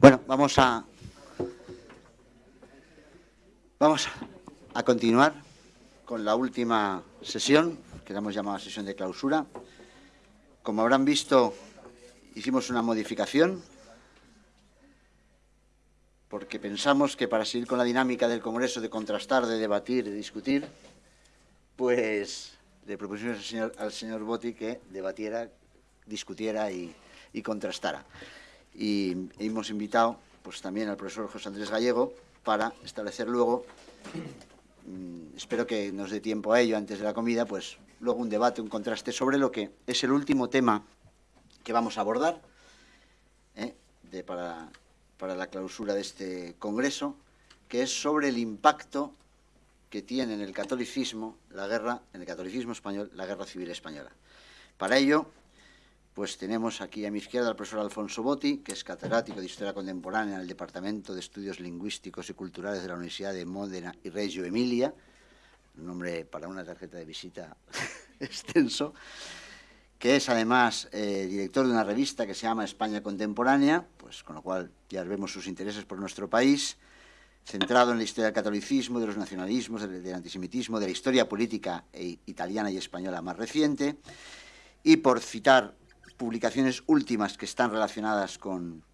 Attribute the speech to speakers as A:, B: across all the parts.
A: Bueno, vamos a vamos a continuar con la última sesión, que la hemos llamado sesión de clausura. Como habrán visto, hicimos una modificación porque pensamos que para seguir con la dinámica del Congreso de contrastar, de debatir, de discutir, pues le propusimos al señor, señor Botti que debatiera, discutiera y contrastara. Y hemos invitado pues, también al profesor José Andrés Gallego para establecer luego, mmm, espero que nos dé tiempo a ello antes de la comida, pues luego un debate, un contraste sobre lo que es el último tema que vamos a abordar ¿eh? de, para para la clausura de este congreso, que es sobre el impacto que tiene en el catolicismo la guerra, en el catolicismo español, la guerra civil española. Para ello, pues tenemos aquí a mi izquierda al profesor Alfonso Botti, que es catedrático de Historia Contemporánea en el Departamento de Estudios Lingüísticos y Culturales de la Universidad de Módena y Reggio Emilia, un nombre para una tarjeta de visita extenso, que es además eh, director de una revista que se llama España Contemporánea, pues con lo cual ya vemos sus intereses por nuestro país, centrado en la historia del catolicismo, de los nacionalismos, del, antisemitismo, de la historia política e, italiana y española más reciente, y por citar publicaciones últimas que están relacionadas con,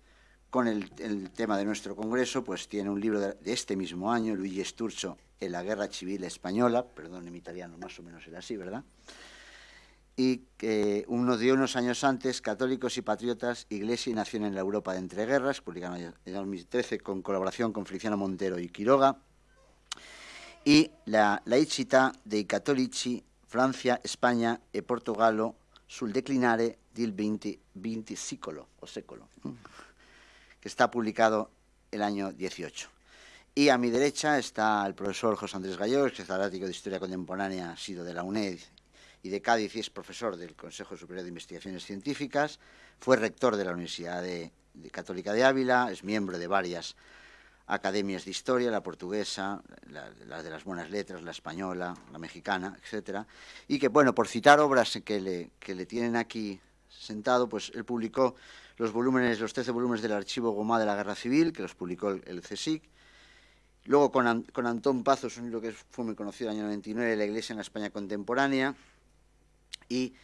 A: el, tema de nuestro congreso, pues tiene un libro de, este mismo año, Luigi Sturzo, en la Guerra Civil Española, perdón, en italiano más o menos era así, ¿verdad?, y que uno de unos años antes, Católicos y Patriotas, Iglesia y Nación en la Europa de Entreguerras, publicado en el 2013 con colaboración con Feliciano Montero y Quiroga, y la laicità dei cattolici, Francia, España e Portogallo sul declinare del 20, 20 secolo, o século, que está publicado el año 18. Y a mi derecha está el profesor José Andrés Gallegos, que es catedrático de Historia Contemporánea, ha sido de la UNED y de Cádiz y es profesor del Consejo Superior de Investigaciones Científicas, fue rector de la Universidad Católica de Ávila, es miembro de varias academias de historia, la portuguesa, la, la, de las buenas letras, la española, la mexicana, etcétera, y que, bueno, por citar obras que le, que le tienen aquí sentado, pues él publicó los volúmenes, los 13 volúmenes del archivo Gomá de la Guerra Civil, que los publicó el, el CSIC, luego con, con Antón Pazos, un libro que fue muy conocido en el año 99, La Iglesia en la España Contemporánea, y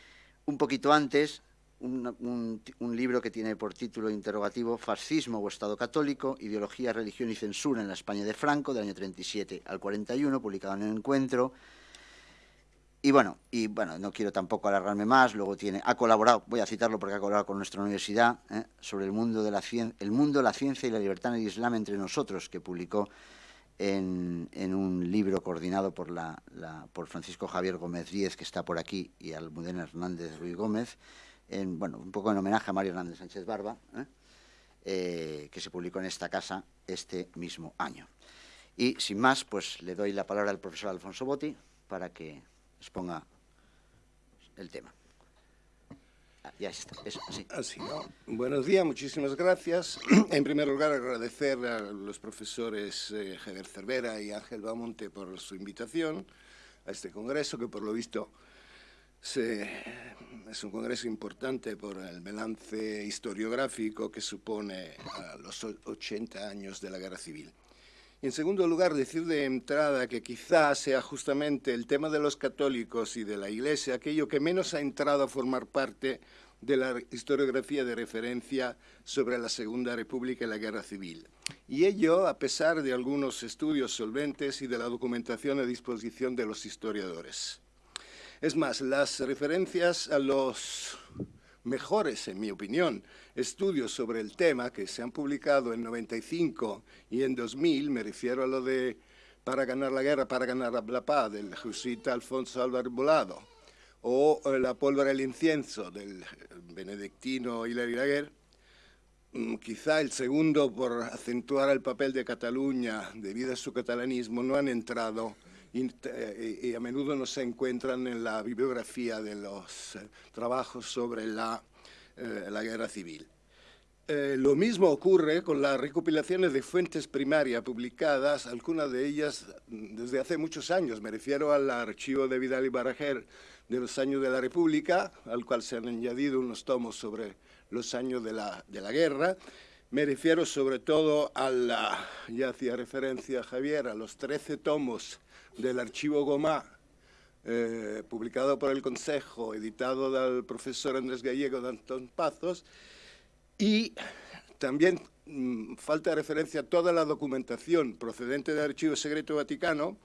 A: un poquito antes, un, libro que tiene por título interrogativo Fascismo o Estado Católico, Ideología, Religión y Censura en la España de Franco, del año 37 al 41, publicado en el Encuentro. Y bueno, y bueno, no quiero tampoco alargarme más, luego tiene, ha colaborado, voy a citarlo porque ha colaborado con nuestra universidad, ¿eh? sobre el mundo, de la el mundo, la ciencia y la libertad en el Islam entre nosotros, que publicó en, un libro coordinado por, la, por Francisco Javier Gómez Díez, que está por aquí, y Almudena Hernández Ruiz Gómez, en, bueno, un poco en homenaje a Mario Hernández Sánchez Barba, ¿eh? Eh, que se publicó en esta casa este mismo año. Y sin más, pues le doy la palabra al profesor Alfonso Botti para que exponga el tema. Ah, ya está, eso, sí.
B: ¿no? Buenos días, muchísimas gracias. En primer lugar, agradecer a los profesores eh, Javier Cervera y Ángel Bamonte por su invitación a este congreso, que por lo visto se, es un congreso importante por el balance historiográfico que supone los 80 años de la Guerra Civil. En segundo lugar, decir de entrada que quizás sea justamente el tema de los católicos y de la Iglesia aquello que menos ha entrado a formar parte de la historiografía de referencia sobre la Segunda República y la Guerra Civil. Y ello a pesar de algunos estudios solventes y de la documentación a disposición de los historiadores. Es más, las referencias a los mejores, en mi opinión, estudios sobre el tema que se han publicado en 95 y en 2000, me refiero a lo de Para ganar la guerra, para ganar la paz, del jesuita Alfonso Álvarez Volado, o eh, La pólvora del incienso, del benedictino Hilary Laguerre, mm, quizá el segundo por acentuar el papel de Cataluña debido a su catalanismo, no han entrado y, eh, y, a menudo no se encuentran en la bibliografía de los eh, trabajos sobre la, eh, la guerra civil. Eh, lo mismo ocurre con las recopilaciones de fuentes primarias publicadas, algunas de ellas desde hace muchos años. Me refiero al archivo de Vidal y Barajer de los años de la República, al cual se han añadido unos tomos sobre los años de la, de la guerra, Me refiero sobre todo a la, ya hacía referencia Javier, a los 13 tomos del archivo Gomá, eh, publicado por el Consejo, editado del profesor Andrés Gallego de Antón Pazos, y también mm, falta referencia a toda la documentación procedente del Archivo Secreto Vaticano,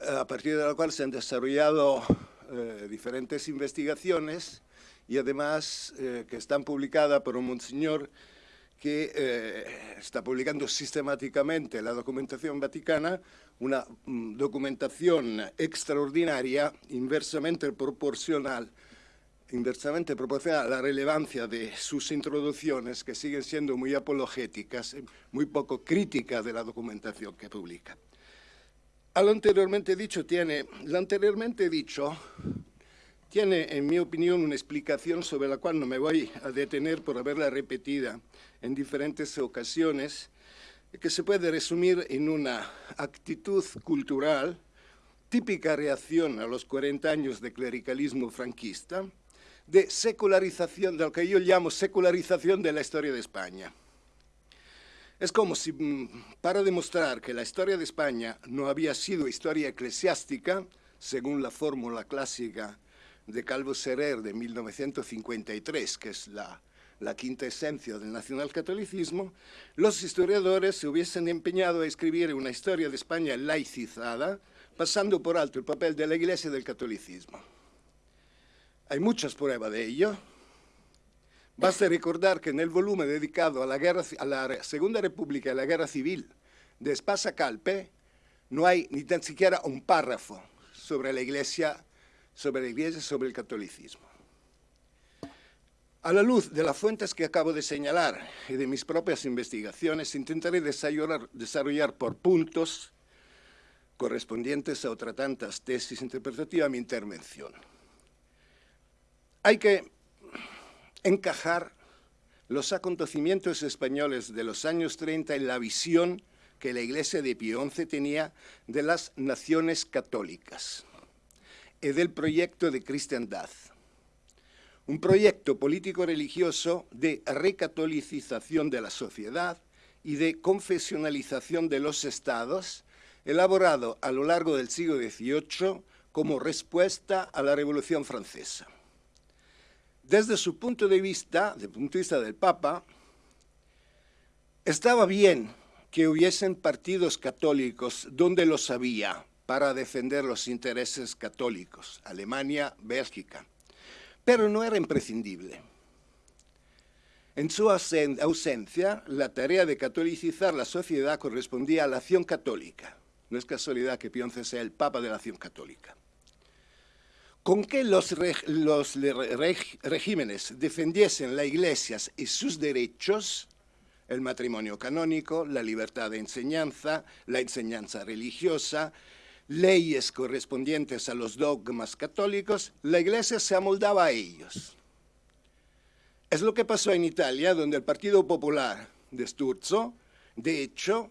B: a partir de la cual se han desarrollado eh, diferentes investigaciones y además eh, que están publicadas por un monseñor que eh, está publicando sistemáticamente la documentación vaticana, una mm, documentación extraordinaria, inversamente proporcional, inversamente proporcional a la relevancia de sus introducciones, que siguen siendo muy apologéticas, muy poco críticas de la documentación que publica. A lo anteriormente dicho tiene, lo anteriormente dicho tiene, en mi opinión, una explicación sobre la cual no me voy a detener por haberla repetida en diferentes ocasiones, que se puede resumir en una actitud cultural, típica reacción a los 40 años de clericalismo franquista, de secularización, de lo que yo llamo secularización de la historia de España. Es como si, mm, para demostrar que la historia de España no había sido historia eclesiástica, según la fórmula clásica de Calvo Serrer de 1953, que es la, quinta esencia del nacionalcatolicismo, los historiadores se hubiesen empeñado a escribir una historia de España laicizada, pasando por alto el papel de la Iglesia y del catolicismo. Hay muchas pruebas de ello. Basta recordar que en el volumen dedicado a la, la Segunda República y a la Guerra Civil de Espasa Calpe, no hay ni tan siquiera un párrafo sobre la Iglesia sobre la Iglesia sobre el catolicismo. A la luz de las fuentes que acabo de señalar y de mis propias investigaciones, intentaré desarrollar, por puntos correspondientes a otras tantas tesis interpretativas mi intervención. Hay que encajar los acontecimientos españoles de los años 30 en la visión que la Iglesia de Pío XI tenía de las naciones católicas y del proyecto de cristiandad. Un proyecto político-religioso de recatolicización de la sociedad y de confesionalización de los estados, elaborado a lo largo del siglo XVIII como respuesta a la Revolución Francesa. Desde su punto de vista, desde el punto de vista del Papa, estaba bien que hubiesen partidos católicos donde los había, para defender los intereses católicos, Alemania, Bélgica, pero no era imprescindible. En su ausencia, la tarea de catolicizar la sociedad correspondía a la acción católica. No es casualidad que Pío sea el Papa de la acción católica. Con que los, regímenes defendiesen la Iglesia y sus derechos, el matrimonio canónico, la libertad de enseñanza, la enseñanza religiosa, leyes correspondientes a los dogmas católicos, la Iglesia se amoldaba a ellos. Es lo que pasó en Italia, donde el Partido Popular de Sturzo, de hecho,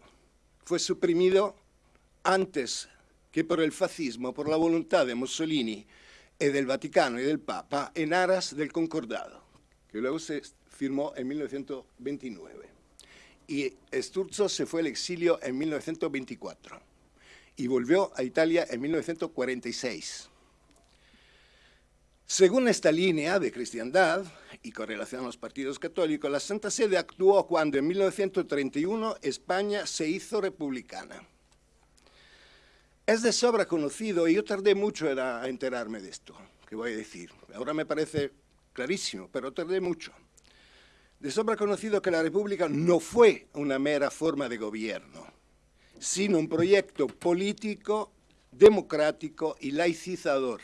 B: fue suprimido antes que por el fascismo, por la voluntad de Mussolini y del Vaticano y del Papa, en aras del concordado, que luego se firmó en 1929. Y Sturzo se fue al exilio en 1924 y volvió a Italia en 1946. Según esta línea de cristiandad y con relación a los partidos católicos, la Santa Sede actuó cuando en 1931 España se hizo republicana. Es de sobra conocido, y yo tardé mucho en enterarme de esto, que voy a decir. Ahora me parece clarísimo, pero tardé mucho. De sobra conocido que la República no fue una mera forma de gobierno, sino un proyecto político, democrático y laicizador.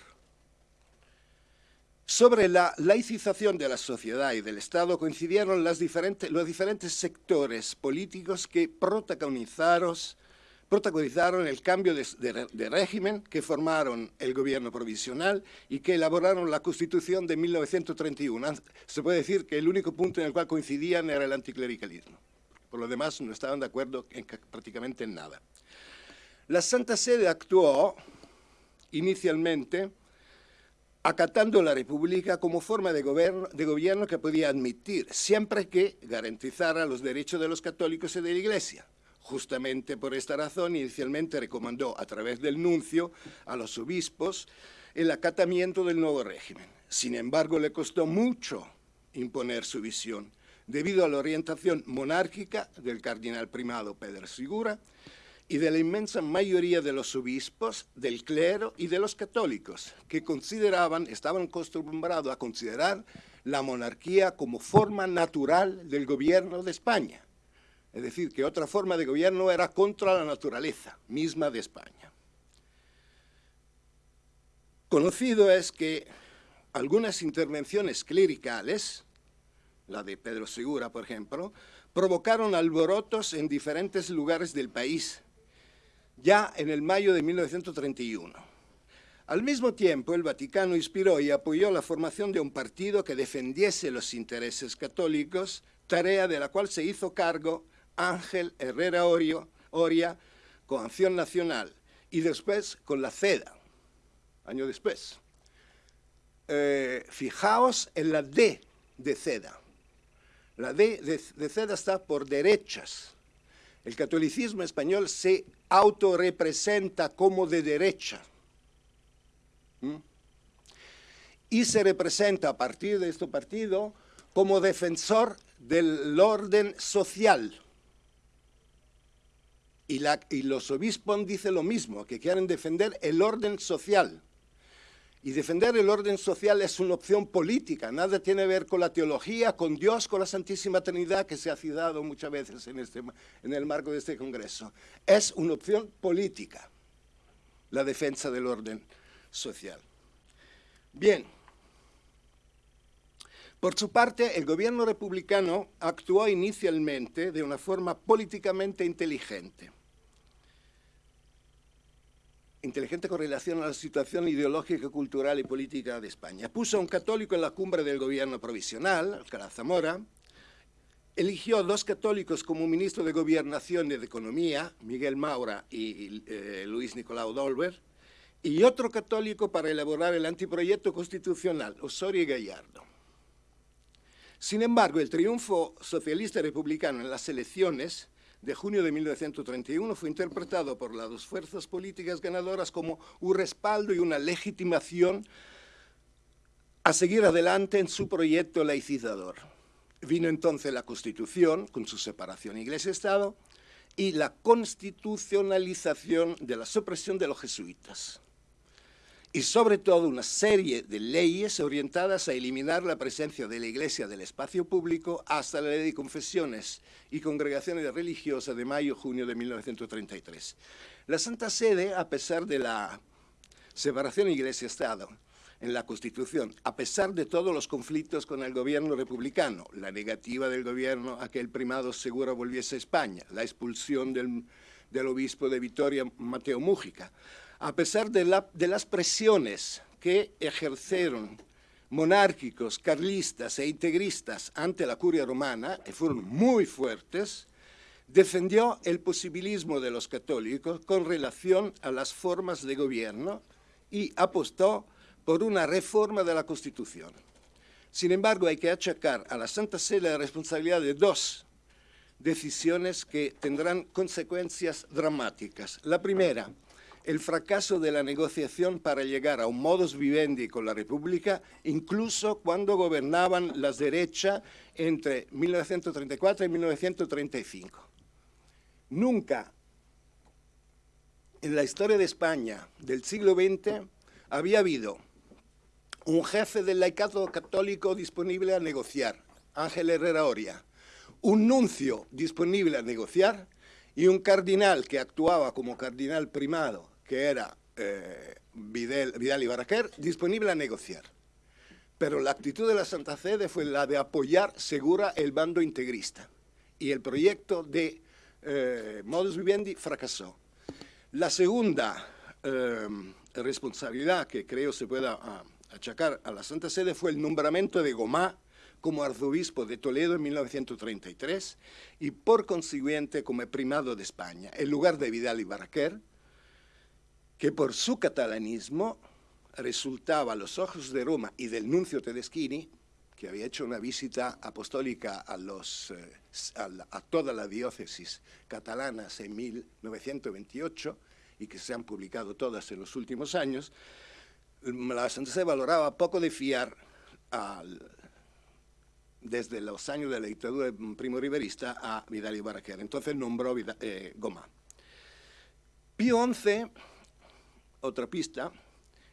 B: Sobre la laicización de la sociedad y del Estado coincidieron los diferentes sectores políticos que protagonizaron, el cambio de, régimen, que formaron el gobierno provisional y que elaboraron la Constitución de 1931. Se puede decir que el único punto en el cual coincidían era el anticlericalismo. Por lo demás, no estaban de acuerdo en prácticamente en nada. La Santa Sede actuó inicialmente acatando la República como forma de gobierno, de gobierno que podía admitir, siempre que garantizara los derechos de los católicos y de la Iglesia. Justamente por esta razón, inicialmente recomendó a través del nuncio a los obispos el acatamiento del nuevo régimen. Sin embargo, le costó mucho imponer su visión, debido a la orientación monárquica del cardenal primado Pedro Segura y de la inmensa mayoría de los obispos, del clero y de los católicos, que consideraban, estaban acostumbrados a considerar la monarquía como forma natural del gobierno de España. Es decir, que otra forma de gobierno era contra la naturaleza misma de España. Conocido es que algunas intervenciones clericales, la de Pedro Segura, por ejemplo, provocaron alborotos en diferentes lugares del país, ya en el mayo de 1931. Al mismo tiempo, el Vaticano inspiró y apoyó la formación de un partido que defendiese los intereses católicos, tarea de la cual se hizo cargo Ángel Herrera Oria con Acción Nacional y después con la CEDA, año después. Eh, fijaos en la D de CEDA. La D de, CEDA está por derechas. El catolicismo español se autorrepresenta como de derecha. ¿Mm? Y se representa a partir de este partido como defensor del orden social. Y, y los obispos dicen lo mismo, que quieren defender el orden social. Y defender el orden social es una opción política, nada tiene que ver con la teología, con Dios, con la Santísima Trinidad, que se ha citado muchas veces en, este, en el marco de este Congreso. Es una opción política, la defensa del orden social. Bien, por su parte, el gobierno republicano actuó inicialmente de una forma políticamente inteligente inteligente con relación a la situación ideológica, cultural y política de España. Puso a un católico en la cumbre del gobierno provisional, Alcalá Zamora, eligió a dos católicos como ministro de Gobernación y de Economía, Miguel Maura y eh, Luis Nicolau Dolber, y otro católico para elaborar el anteproyecto constitucional, Osorio Gallardo. Sin embargo, el triunfo socialista republicano en las elecciones de junio de 1931 fue interpretado por las dos fuerzas políticas ganadoras como un respaldo y una legitimación a seguir adelante en su proyecto laicizador. Vino entonces la Constitución, con su separación Iglesia-Estado, y la constitucionalización de la supresión de los jesuitas y sobre todo una serie de leyes orientadas a eliminar la presencia de la Iglesia del espacio público hasta la ley de confesiones y congregaciones religiosas de mayo-junio de 1933. La Santa Sede, a pesar de la separación Iglesia-Estado en la Constitución, a pesar de todos los conflictos con el gobierno republicano, la negativa del gobierno a que el primado seguro volviese a España, la expulsión del, obispo de Vitoria, Mateo Mújica, a pesar de, las presiones que ejercieron monárquicos, carlistas e integristas ante la curia romana, que fueron muy fuertes, defendió el posibilismo de los católicos con relación a las formas de gobierno y apostó por una reforma de la Constitución. Sin embargo, hay que achacar a la Santa Sede la responsabilidad de dos decisiones que tendrán consecuencias dramáticas. La primera, el fracaso de la negociación para llegar a un modus vivendi con la República, incluso cuando gobernaban las derechas entre 1934 y 1935. Nunca en la historia de España del siglo XX había habido un jefe del laicado católico disponible a negociar, Ángel Herrera Oria, un nuncio disponible a negociar y un cardinal que actuaba como cardinal primado que era eh, Vidal, y Baraquer, disponible a negociar. Pero la actitud de la Santa Sede fue la de apoyar segura el bando integrista. Y el proyecto de eh, Modus Vivendi fracasó. La segunda eh, responsabilidad que creo se pueda ah, achacar a la Santa Sede fue el nombramiento de Gomá como arzobispo de Toledo en 1933 y por consiguiente como primado de España, en lugar de Vidal y Baraquer, que por su catalanismo resultaba a los ojos de Roma y del nuncio Tedeschini, que había hecho una visita apostólica a, los, eh, a, toda la diócesis catalanas en 1928 y que se han publicado todas en los últimos años, la Sede valoraba poco de fiar desde los años de la dictadura primo riverista a Vidal y Barraquer. Entonces nombró Vidal, eh, Goma. Pío XI, otra pista,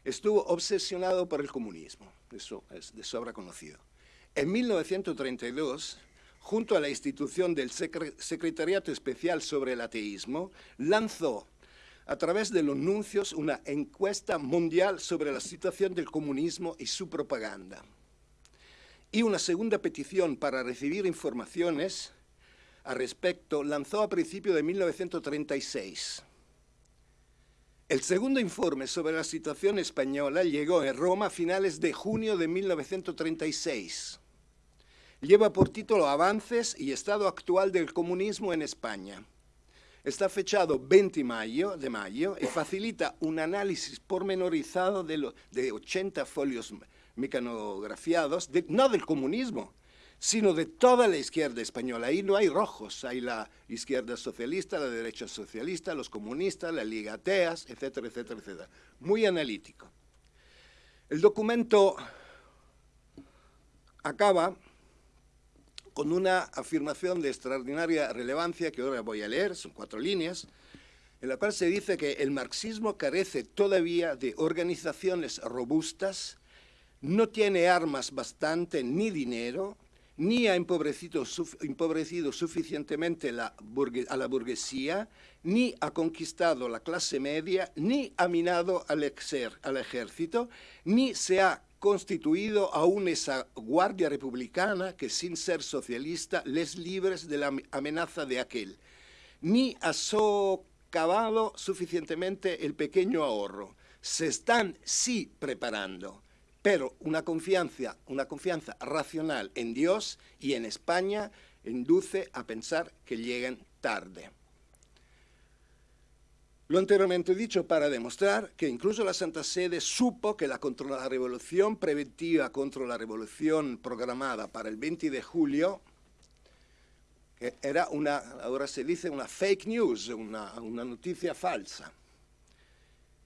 B: estuvo obsesionado por el comunismo, eso es de sobra conocido. En 1932, junto a la institución del Secretariato Especial sobre el Ateísmo, lanzó a través de los nuncios una encuesta mundial sobre la situación del comunismo y su propaganda. Y una segunda petición para recibir informaciones al respecto lanzó a principios de 1936. El segundo informe sobre la situación española llegó en Roma a finales de junio de 1936. Lleva por título Avances y estado actual del comunismo en España. Está fechado 20 mayo, de mayo y facilita un análisis pormenorizado de, lo, de 80 folios mecanografiados, no del comunismo, sino de toda la izquierda española. Ahí no hay rojos, hay la izquierda socialista, la derecha socialista, los comunistas, la Liga Ateas, etcétera, etcétera, etcétera. Muy analítico. El documento acaba con una afirmación de extraordinaria relevancia que ahora voy a leer, son cuatro líneas, en la cual se dice que el marxismo carece todavía de organizaciones robustas, no tiene armas bastante ni dinero, ni ha empobrecido, empobrecido suficientemente la a la burguesía, ni ha conquistado la clase media, ni ha minado al, al ejército, ni se ha constituido aún esa guardia republicana que sin ser socialista les libres de la amenaza de aquel, ni ha socavado suficientemente el pequeño ahorro. Se están sí preparando, pero una confianza, una confianza racional en Dios y en España induce a pensar que lleguen tarde. Lo anteriormente dicho para demostrar que incluso la Santa Sede supo que la, contra la revolución preventiva contra la revolución programada para el 20 de julio era una, ahora se dice una fake news, una noticia falsa,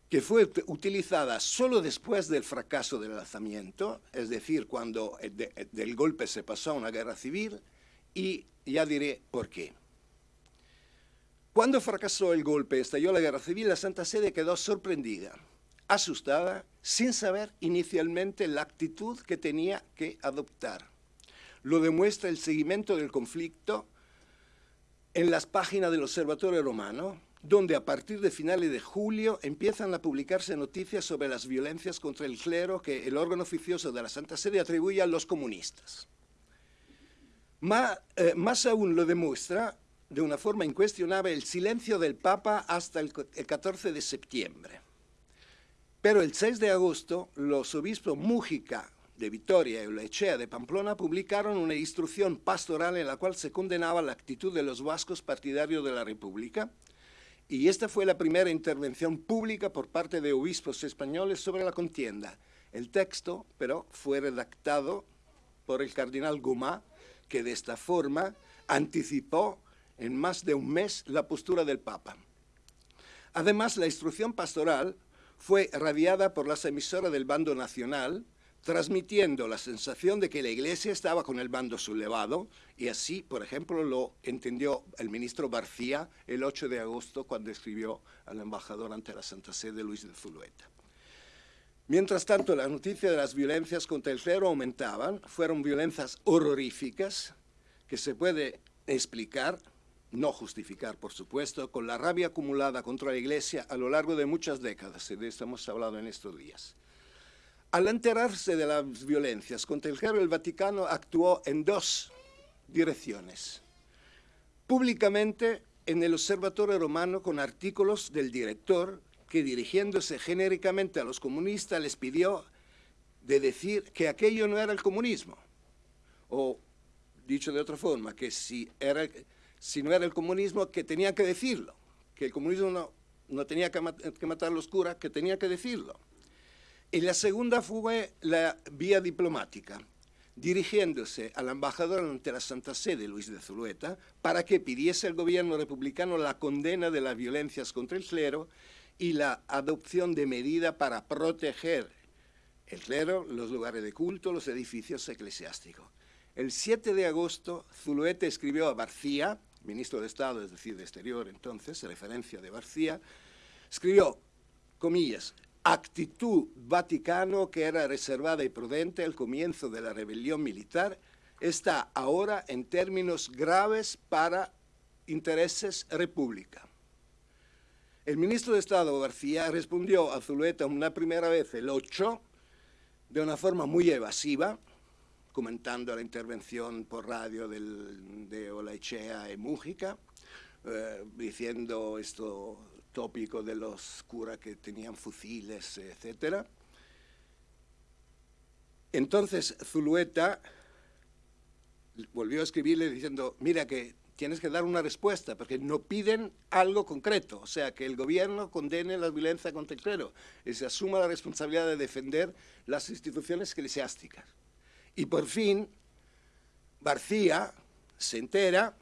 B: que fue utilizada solo después del fracaso del lanzamiento, es decir, cuando de, del golpe se pasó a una guerra civil, y ya diré por qué. Cuando fracasó el golpe, estalló la guerra civil, la Santa Sede quedó sorprendida, asustada, sin saber inicialmente la actitud que tenía que adoptar. Lo demuestra el seguimiento del conflicto en las páginas del Observatorio Romano, donde a partir de finales de julio empiezan a publicarse noticias sobre las violencias contra el clero que el órgano oficioso de la Santa Sede atribuye a los comunistas. Más, eh, más aún lo demuestra de una forma incuestionable el silencio del Papa hasta el, 14 de septiembre. Pero el 6 de agosto, los obispos Mújica de Vitoria y Lechea de Pamplona publicaron una instrucción pastoral en la cual se condenaba la actitud de los vascos partidarios de la República, y esta fue la primera intervención pública por parte de obispos españoles sobre la contienda. El texto, pero, fue redactado por el cardenal Gumá, que de esta forma anticipó en más de un mes la postura del Papa. Además, la instrucción pastoral fue radiada por las emisoras del bando nacional, transmitiendo la sensación de que la Iglesia estaba con el bando sublevado, y así, por ejemplo, lo entendió el ministro García el 8 de agosto cuando escribió al embajador ante la Santa Sede Luis de Zulueta. Mientras tanto, las noticias de las violencias contra el clero aumentaban, fueron violencias horroríficas que se puede explicar no justificar, por supuesto, con la rabia acumulada contra la Iglesia a lo largo de muchas décadas, y de esto hemos hablado en estos días. Al enterarse de las violencias contra el clero, el Vaticano actuó en dos direcciones. Públicamente en el Observatorio Romano con artículos del director que dirigiéndose genéricamente a los comunistas les pidió de decir que aquello no era el comunismo. O, dicho de otra forma, que si no era el comunismo, que tenía que decirlo, que el comunismo no, tenía que, matar a los curas, que tenía que decirlo. Y la segunda fue la vía diplomática, dirigiéndose al embajador ante la Santa Sede, Luis de Zulueta, para que pidiese al gobierno republicano la condena de las violencias contra el clero y la adopción de medida para proteger el clero, los lugares de culto, los edificios eclesiásticos. El 7 de agosto, Zulueta escribió a Barcía, ministro de Estado, es decir, de Exterior entonces, referencia de Barcía, escribió, comillas, actitud vaticano que era reservada y prudente al comienzo de la rebelión militar, está ahora en términos graves para intereses república. El ministro de Estado García respondió a Zulueta una primera vez el 8 de una forma muy evasiva, comentando la intervención por radio del, de Olaechea y Mújica, eh, diciendo esto tópico de los curas que tenían fusiles, etc. Entonces Zulueta volvió a escribirle diciendo, mira que tienes que dar una respuesta, porque no piden algo concreto, o sea, que el gobierno condene la violencia contra el clero y se asuma la responsabilidad de defender las instituciones eclesiásticas. Y por fin, García se entera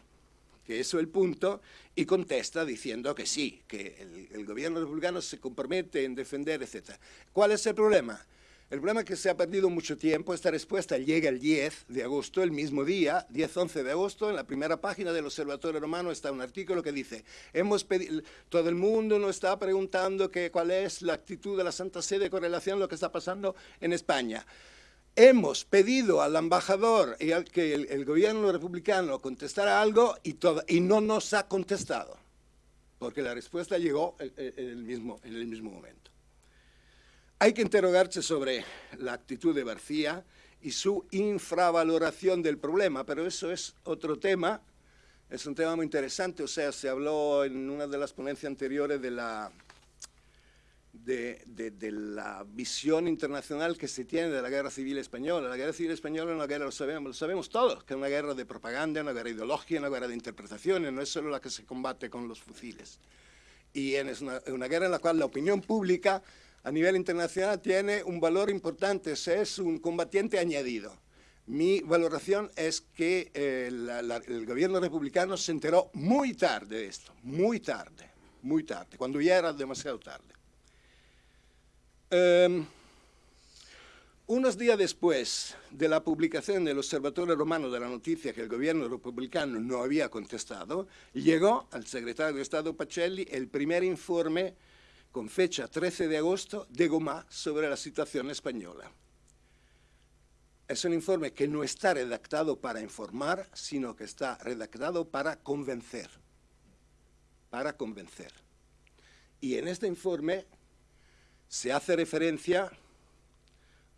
B: que eso es el punto, y contesta diciendo que sí, que el, el, gobierno republicano se compromete en defender, etc. ¿Cuál es el problema? El problema es que se ha perdido mucho tiempo, esta respuesta llega el 10 de agosto, el mismo día, 10-11 de agosto, en la primera página del Observatorio Romano está un artículo que dice, hemos todo el mundo nos está preguntando que, cuál es la actitud de la Santa Sede con relación a lo que está pasando en España. Hemos pedido al embajador y al que el, gobierno republicano contestara algo y no nos ha contestado, porque la respuesta llegó en, en, el mismo, en el mismo momento. Hay que interrogarse sobre la actitud de García y su infravaloración del problema, pero eso es otro tema, es un tema muy interesante, o sea, se habló en una de las ponencias anteriores de la de, de, de, la visión internacional que se tiene de la guerra civil española. La guerra civil española es una guerra, lo sabemos, lo sabemos todos, que es una guerra de propaganda, una guerra de ideología, una guerra de interpretaciones, no es solo la que se combate con los fusiles. Y es una, una guerra en la cual la opinión pública a nivel internacional tiene un valor importante, es un combatiente añadido. Mi valoración es que eh, la, la, el gobierno republicano se enteró muy tarde de esto, muy tarde, muy tarde, cuando ya era demasiado tarde. Um, unos días después de la publicación del Observatorio Romano de la noticia que el gobierno republicano no había contestado, llegó al secretario de Estado Pacelli el primer informe con fecha 13 de agosto de Gomá sobre la situación española. Es un informe que no está redactado para informar, sino que está redactado para convencer. Para convencer. Y en este informe se hace referencia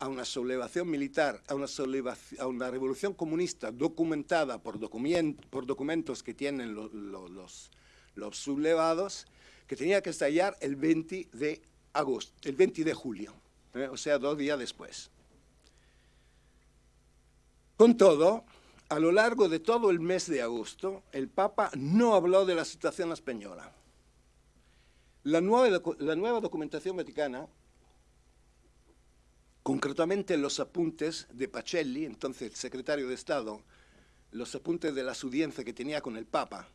B: a una sublevación militar, a una, a una revolución comunista documentada por, document por documentos que tienen lo, lo, los, los, sublevados, que tenía que estallar el 20 de agosto, el 20 de julio, ¿eh? o sea, dos días después. Con todo, a lo largo de todo el mes de agosto, el Papa no habló de la situación española. La nueva, la nueva documentación vaticana, concretamente los apuntes de Pacelli, entonces el secretario de Estado, los apuntes de la audiencia que tenía con el Papa.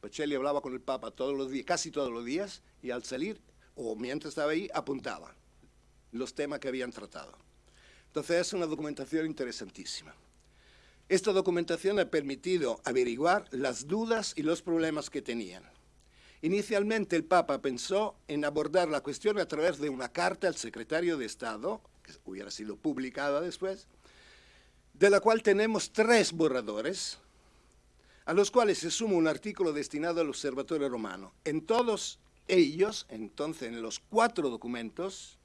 B: Pacelli hablaba con el Papa todos los días, casi todos los días, y al salir, o mientras estaba ahí, apuntaba los temas que habían tratado. Entonces es una documentación interesantísima. Esta documentación ha permitido averiguar las dudas y los problemas que tenían. Inicialmente el Papa pensó en abordar la cuestión a través de una carta al secretario de Estado, que hubiera sido publicada después, de la cual tenemos tres borradores, a los cuales se suma un artículo destinado al Observatorio Romano. En todos ellos, entonces en los cuatro documentos,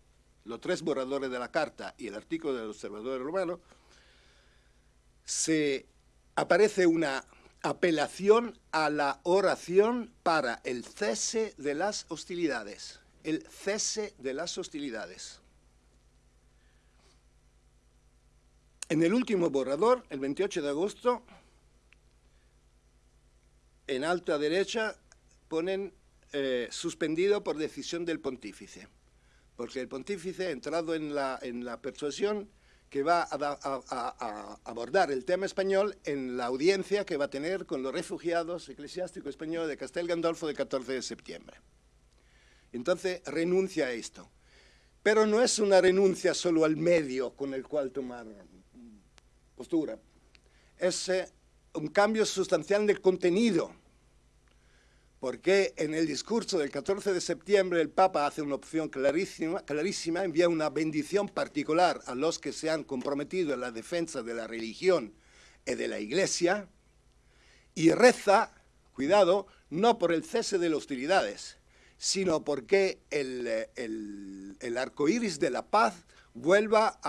B: los tres borradores de la carta y el artículo del Observatorio Romano, se aparece una apelación a la oración para el cese de las hostilidades. El cese de las hostilidades. En el último borrador, el 28 de agosto, en alta derecha ponen eh, suspendido por decisión del pontífice. porque el pontífice ha entrado en la, en la persuasión que va a, abordar el tema español en la audiencia que va a tener con los refugiados eclesiásticos españoles de Castel Gandolfo del 14 de septiembre. Entonces renuncia a esto. Pero no es una renuncia solo al medio con el cual tomar postura. Es eh, un cambio sustancial del contenido porque en el discurso del 14 de septiembre el Papa hace una opción clarísima, clarísima, envía una bendición particular a los que se han comprometido en la defensa de la religión y de la Iglesia, y reza, cuidado, no por el cese de las hostilidades, sino porque el, arco iris de la paz vuelva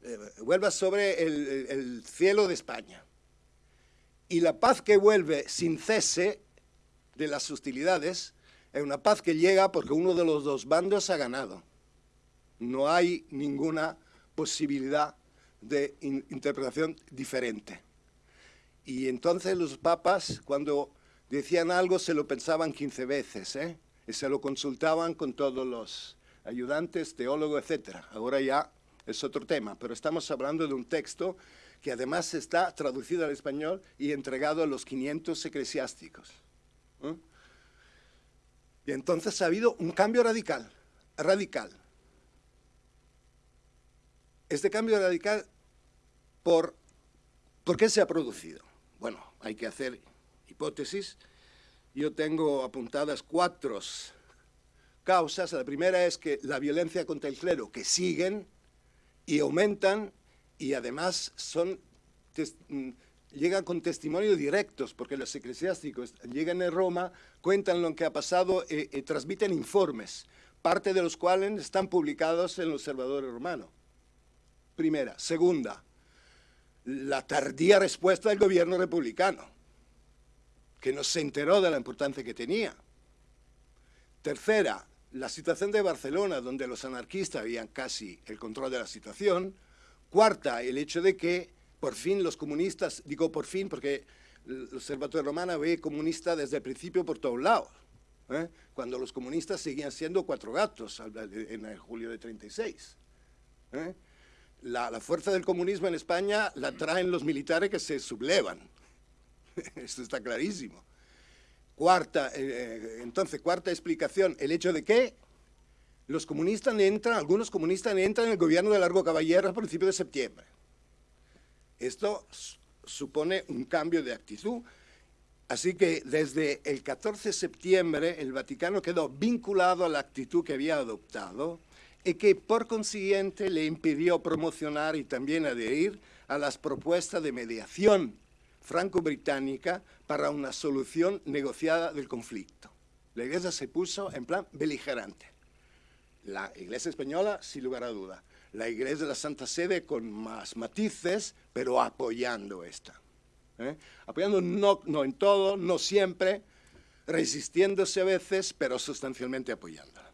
B: eh, vuelva sobre el cielo de España y la paz que vuelve sin cese de las hostilidades es una paz que llega porque uno de los dos bandos ha ganado. No hay ninguna posibilidad de interpretación diferente. Y entonces los papas, cuando decían algo, se lo pensaban 15 veces, ¿eh? y se lo consultaban con todos los ayudantes, teólogos, etc. Ahora ya es otro tema, pero estamos hablando de un texto que además está traducido al español y entregado a los 500 eclesiásticos. Y entonces ha habido un cambio radical, radical. Este cambio radical, ¿por, ¿por qué se ha producido? Bueno, hay que hacer hipótesis. Yo tengo apuntadas cuatro causas. La primera es que la violencia contra el clero, que siguen y aumentan y además son mm, llegan con testimonios directos, porque los eclesiásticos llegan a Roma, cuentan lo que ha pasado y, transmiten informes, parte de los cuales están publicados en el Observador Romano. Primera. Segunda, la tardía respuesta del gobierno republicano, que no se enteró de la importancia que tenía. Tercera, la situación de Barcelona, donde los anarquistas habían casi el control de la situación. Cuarta, el hecho de que por fin los comunistas, digo por fin porque el Observatorio Romano ve comunista desde el principio por todos lados, ¿eh? cuando los comunistas seguían siendo cuatro gatos en julio de 36. ¿eh? La, la, fuerza del comunismo en España la traen los militares que se sublevan. Esto está clarísimo. Cuarta, eh, entonces, cuarta explicación, el hecho de que los comunistas entran, algunos comunistas entran en el gobierno de Largo Caballero a principios de septiembre. Esto supone un cambio de actitud. Así que desde el 14 de septiembre el Vaticano quedó vinculado a la actitud que había adoptado y que por consiguiente le impidió promocionar y también adherir a las propuestas de mediación franco-británica para una solución negociada del conflicto. La Iglesia se puso en plan beligerante. La Iglesia española, sin lugar a duda. La Iglesia de la Santa Sede con más matices, pero apoyando esta. ¿eh? Apoyando no, no en todo, no siempre, resistiéndose a veces, pero sustancialmente apoyándola.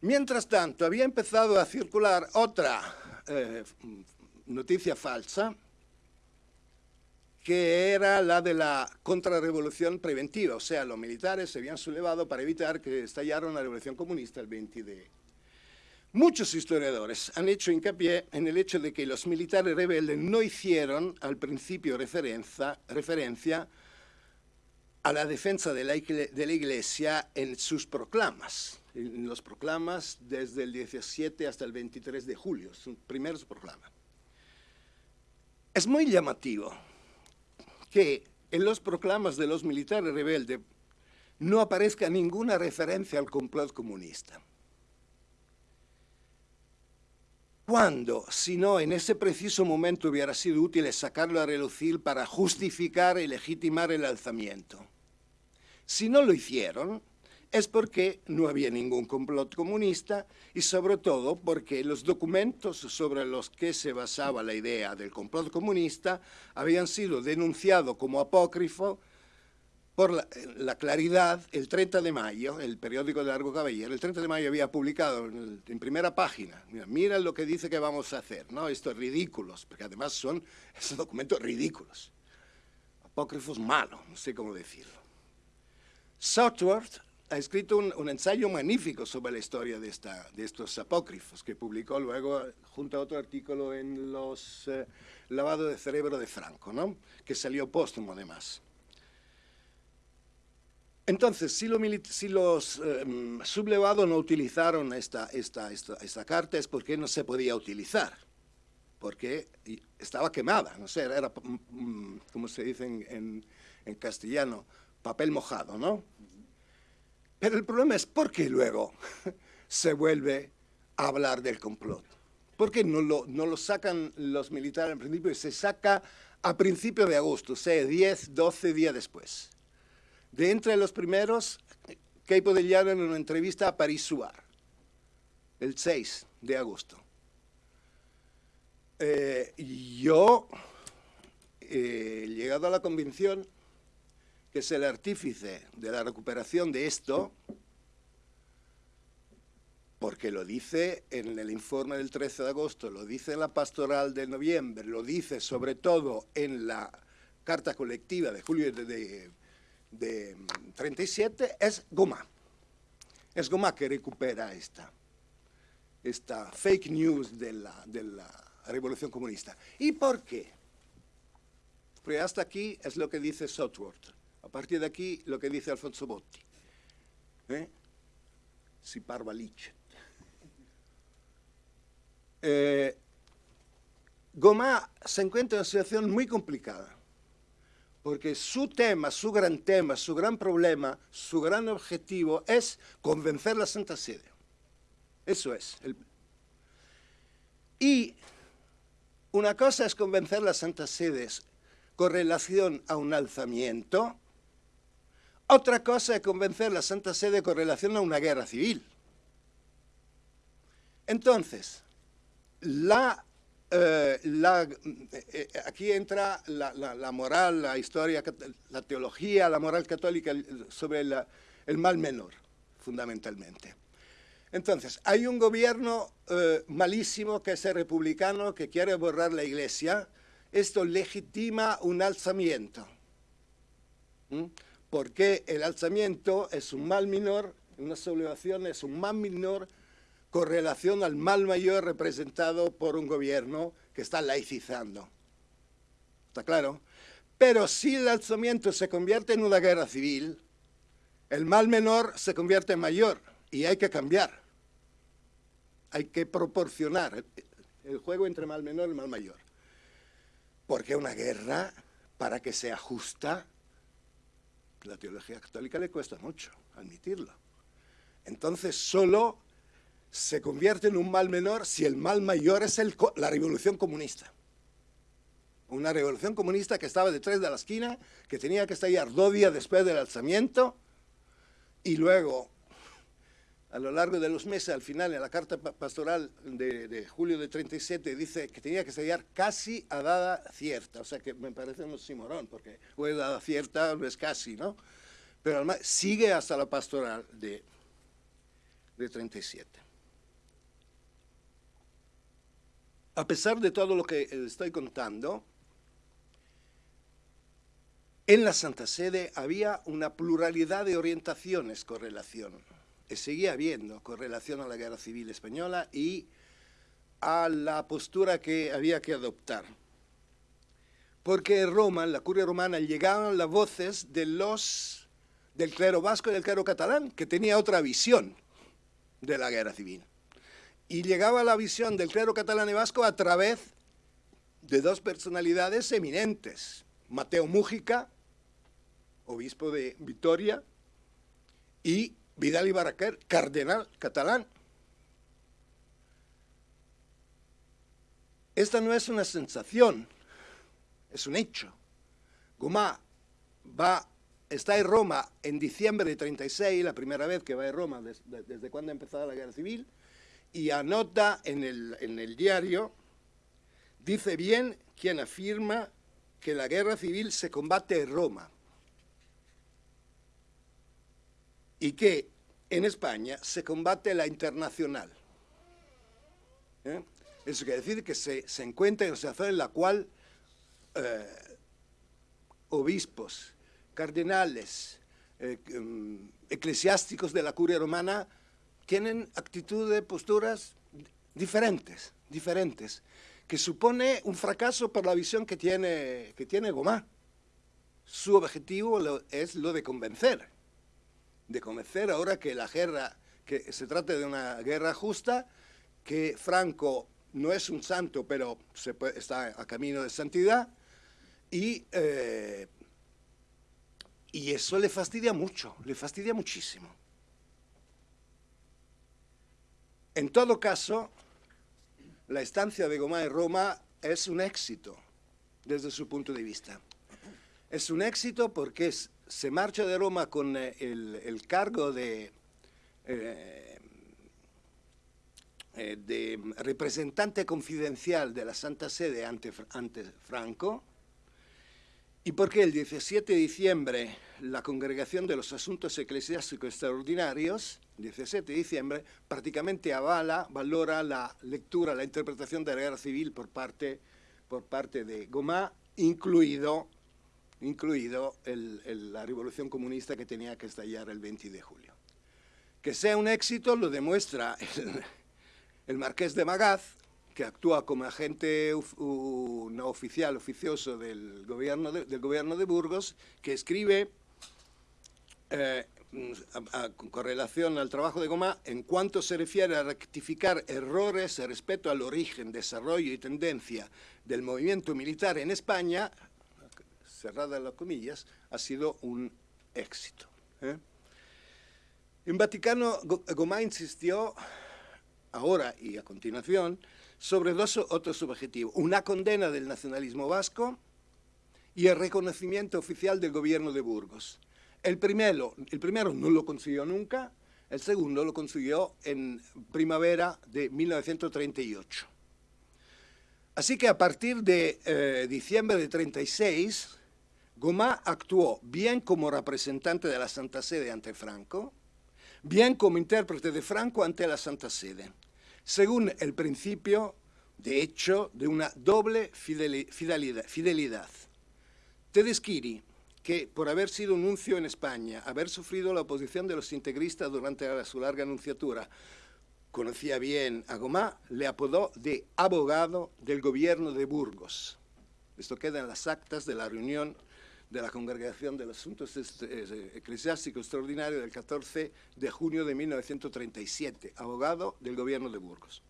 B: Mientras tanto, había empezado a circular otra eh, noticia falsa, que era la de la contrarrevolución preventiva, o sea, los militares se habían sublevado para evitar que estallara una revolución comunista el 20 de... Muchos historiadores han hecho hincapié en el hecho de que los militares rebeldes no hicieron al principio referencia, referencia a la defensa de la, de la Iglesia en sus proclamas, en los proclamas desde el 17 hasta el 23 de julio, sus primeros proclamas. Es muy llamativo que en los proclamas de los militares rebeldes no aparezca ninguna referencia al complot comunista. ¿Cuándo, si no en ese preciso momento hubiera sido útil sacarlo a relucir para justificar y legitimar el alzamiento? Si no lo hicieron, es porque no había ningún complot comunista y sobre todo porque los documentos sobre los que se basaba la idea del complot comunista habían sido denunciados como apócrifo por la, claridad, el 30 de mayo, el periódico de Largo Caballero, el 30 de mayo había publicado en, primera página, mira, lo que dice que vamos a hacer, ¿no? Estos ridículos, porque además son esos documentos ridículos, apócrifos malos, no sé cómo decirlo. Southworth ha escrito un, ensayo magnífico sobre la historia de, esta, de, estos apócrifos, que publicó luego junto a otro artículo en los eh, Lavado de Cerebro de Franco, ¿no? que salió póstumo además. Entonces, si, los em, sublevados no utilizaron esta, carta es porque no se podía utilizar, porque estaba quemada, no sé, era, mm, mm, como se dice en, en, castellano, papel mojado, ¿no? Pero el problema es por qué luego se vuelve a hablar del complot. ¿Por qué no lo, no lo sacan los militares en principio y se saca a principios de agosto, o sea, 10, 12 días después? De entre los primeros, Keipo de Llano en una entrevista a Paris Suar, el 6 de agosto. Eh, yo he llegado a la convicción que es el artífice de la recuperación de esto, porque lo dice en el informe del 13 de agosto, lo dice en la pastoral de noviembre, lo dice sobre todo en la carta colectiva de julio de, de 37 es Goma. Es Goma que recupera esta, esta fake news de la, de revolución comunista. ¿Y por qué? Porque hasta aquí es lo que dice Southworth. A partir de aquí, lo que dice Alfonso Botti. ¿Eh? Si parva eh, Goma se encuentra en una situación muy complicada porque su tema, su gran tema, su gran problema, su gran objetivo es convencer la Santa Sede. Eso es. Y una cosa es convencer la Santa Sede con relación a un alzamiento, otra cosa es convencer la Santa Sede con relación a una guerra civil. Entonces, eh, eh, eh, aquí entra la, moral, la historia, la teología, la moral católica sobre el mal menor, fundamentalmente. Entonces, hay un gobierno malísimo que es el republicano, que quiere borrar la iglesia. Esto legitima un alzamiento. Porque el alzamiento es un mal menor, una sublevación es un mal menor con relación al mal mayor representado por un gobierno que está laicizando. ¿Está claro? Pero si el alzamiento se convierte en una guerra civil, el mal menor se convierte en mayor y hay que cambiar. Hay que proporcionar el juego entre mal menor y mal mayor. Porque una guerra, para que sea justa, la teología católica le cuesta mucho admitirlo. Entonces solo se convierte en un mal menor si el mal mayor es la revolución comunista. Una revolución comunista que estaba detrás de la esquina, que tenía que estallar dos días después del alzamiento, y luego, a lo largo de los meses, al final, en la carta pastoral de, julio de 37, dice que tenía que estallar casi a dada cierta. O sea que me parece un simorón, porque o es dada cierta no es casi, ¿no? Pero además sigue hasta la pastoral de, de 37. a pesar de todo lo que estoy contando, en la Santa Sede había una pluralidad de orientaciones con relación, seguía habiendo con relación a la Guerra Civil Española y a la postura que había que adoptar. Porque en Roma, la curia romana, llegaban las voces del clero vasco y del clero catalán, que tenía otra visión de la guerra civil y llegaba la visión del clero catalán y vasco a través de dos personalidades eminentes, Mateo Mújica, obispo de Vitoria, y Vidal y cardenal catalán. Esta no es una sensación, es un hecho. Gomá va, está en Roma en diciembre de 36, la primera vez que va a Roma desde, cuando ha empezado la guerra civil, y anota en el diario, dice bien quien afirma que la guerra civil se combate en Roma y que en España se combate la internacional. ¿Eh? Eso quiere decir que se, se encuentra en una situación en la cual eh, obispos, cardenales, eh, mm, eclesiásticos de la curia romana tienen actitudes, posturas diferentes, diferentes, que supone un fracaso por la visión que tiene, que tiene Gomá. Su objetivo es lo de convencer, de convencer ahora que la guerra, que se trate de una guerra justa, que Franco no es un santo, pero se está a camino de santidad, y, eh, y eso le fastidia mucho, le fastidia muchísimo. En todo caso, la estancia de Gomá en Roma es un éxito desde su punto de vista. Es un éxito porque se marcha de Roma con eh, el, cargo de, eh, eh, de, representante confidencial de la Santa Sede ante, ante Franco y porque el 17 de diciembre la Congregación de los Asuntos Eclesiásticos Extraordinarios, 17 de diciembre, prácticamente avala, valora la lectura, la interpretación de la guerra civil por parte, por parte de Gomá, incluido, incluido la revolución comunista que tenía que estallar el 20 de julio. Que sea un éxito lo demuestra el, el marqués de Magaz, que actúa como agente no oficial, oficioso del gobierno de, del gobierno de Burgos, que escribe eh, con relación al trabajo de Goma, en cuanto se refiere a rectificar errores respecto al origen, desarrollo y tendencia del movimiento militar en España, cerrada las comillas, ha sido un éxito. ¿eh? En Vaticano, Gomá insistió, ahora y a continuación, sobre dos otros objetivos. Una condena del nacionalismo vasco y el reconocimiento oficial del gobierno de Burgos. El primero, el primero no lo consiguió nunca, el segundo lo consiguió en primavera de 1938. Así que a partir de eh, diciembre de 36, Gomá actuó bien como representante de la Santa Sede ante Franco, bien como intérprete de Franco ante la Santa Sede, según el principio, de hecho, de una doble fidelidad. Tedeschiri que por haber sido nuncio en España, haber sufrido la oposición de los integristas durante su larga anunciatura, conocía bien a Gomá, le apodó de abogado del gobierno de Burgos. Esto queda en las actas de la reunión de la Congregación de los Asuntos Eclesiásticos Extraordinarios del 14 de junio de 1937, abogado del gobierno de Burgos.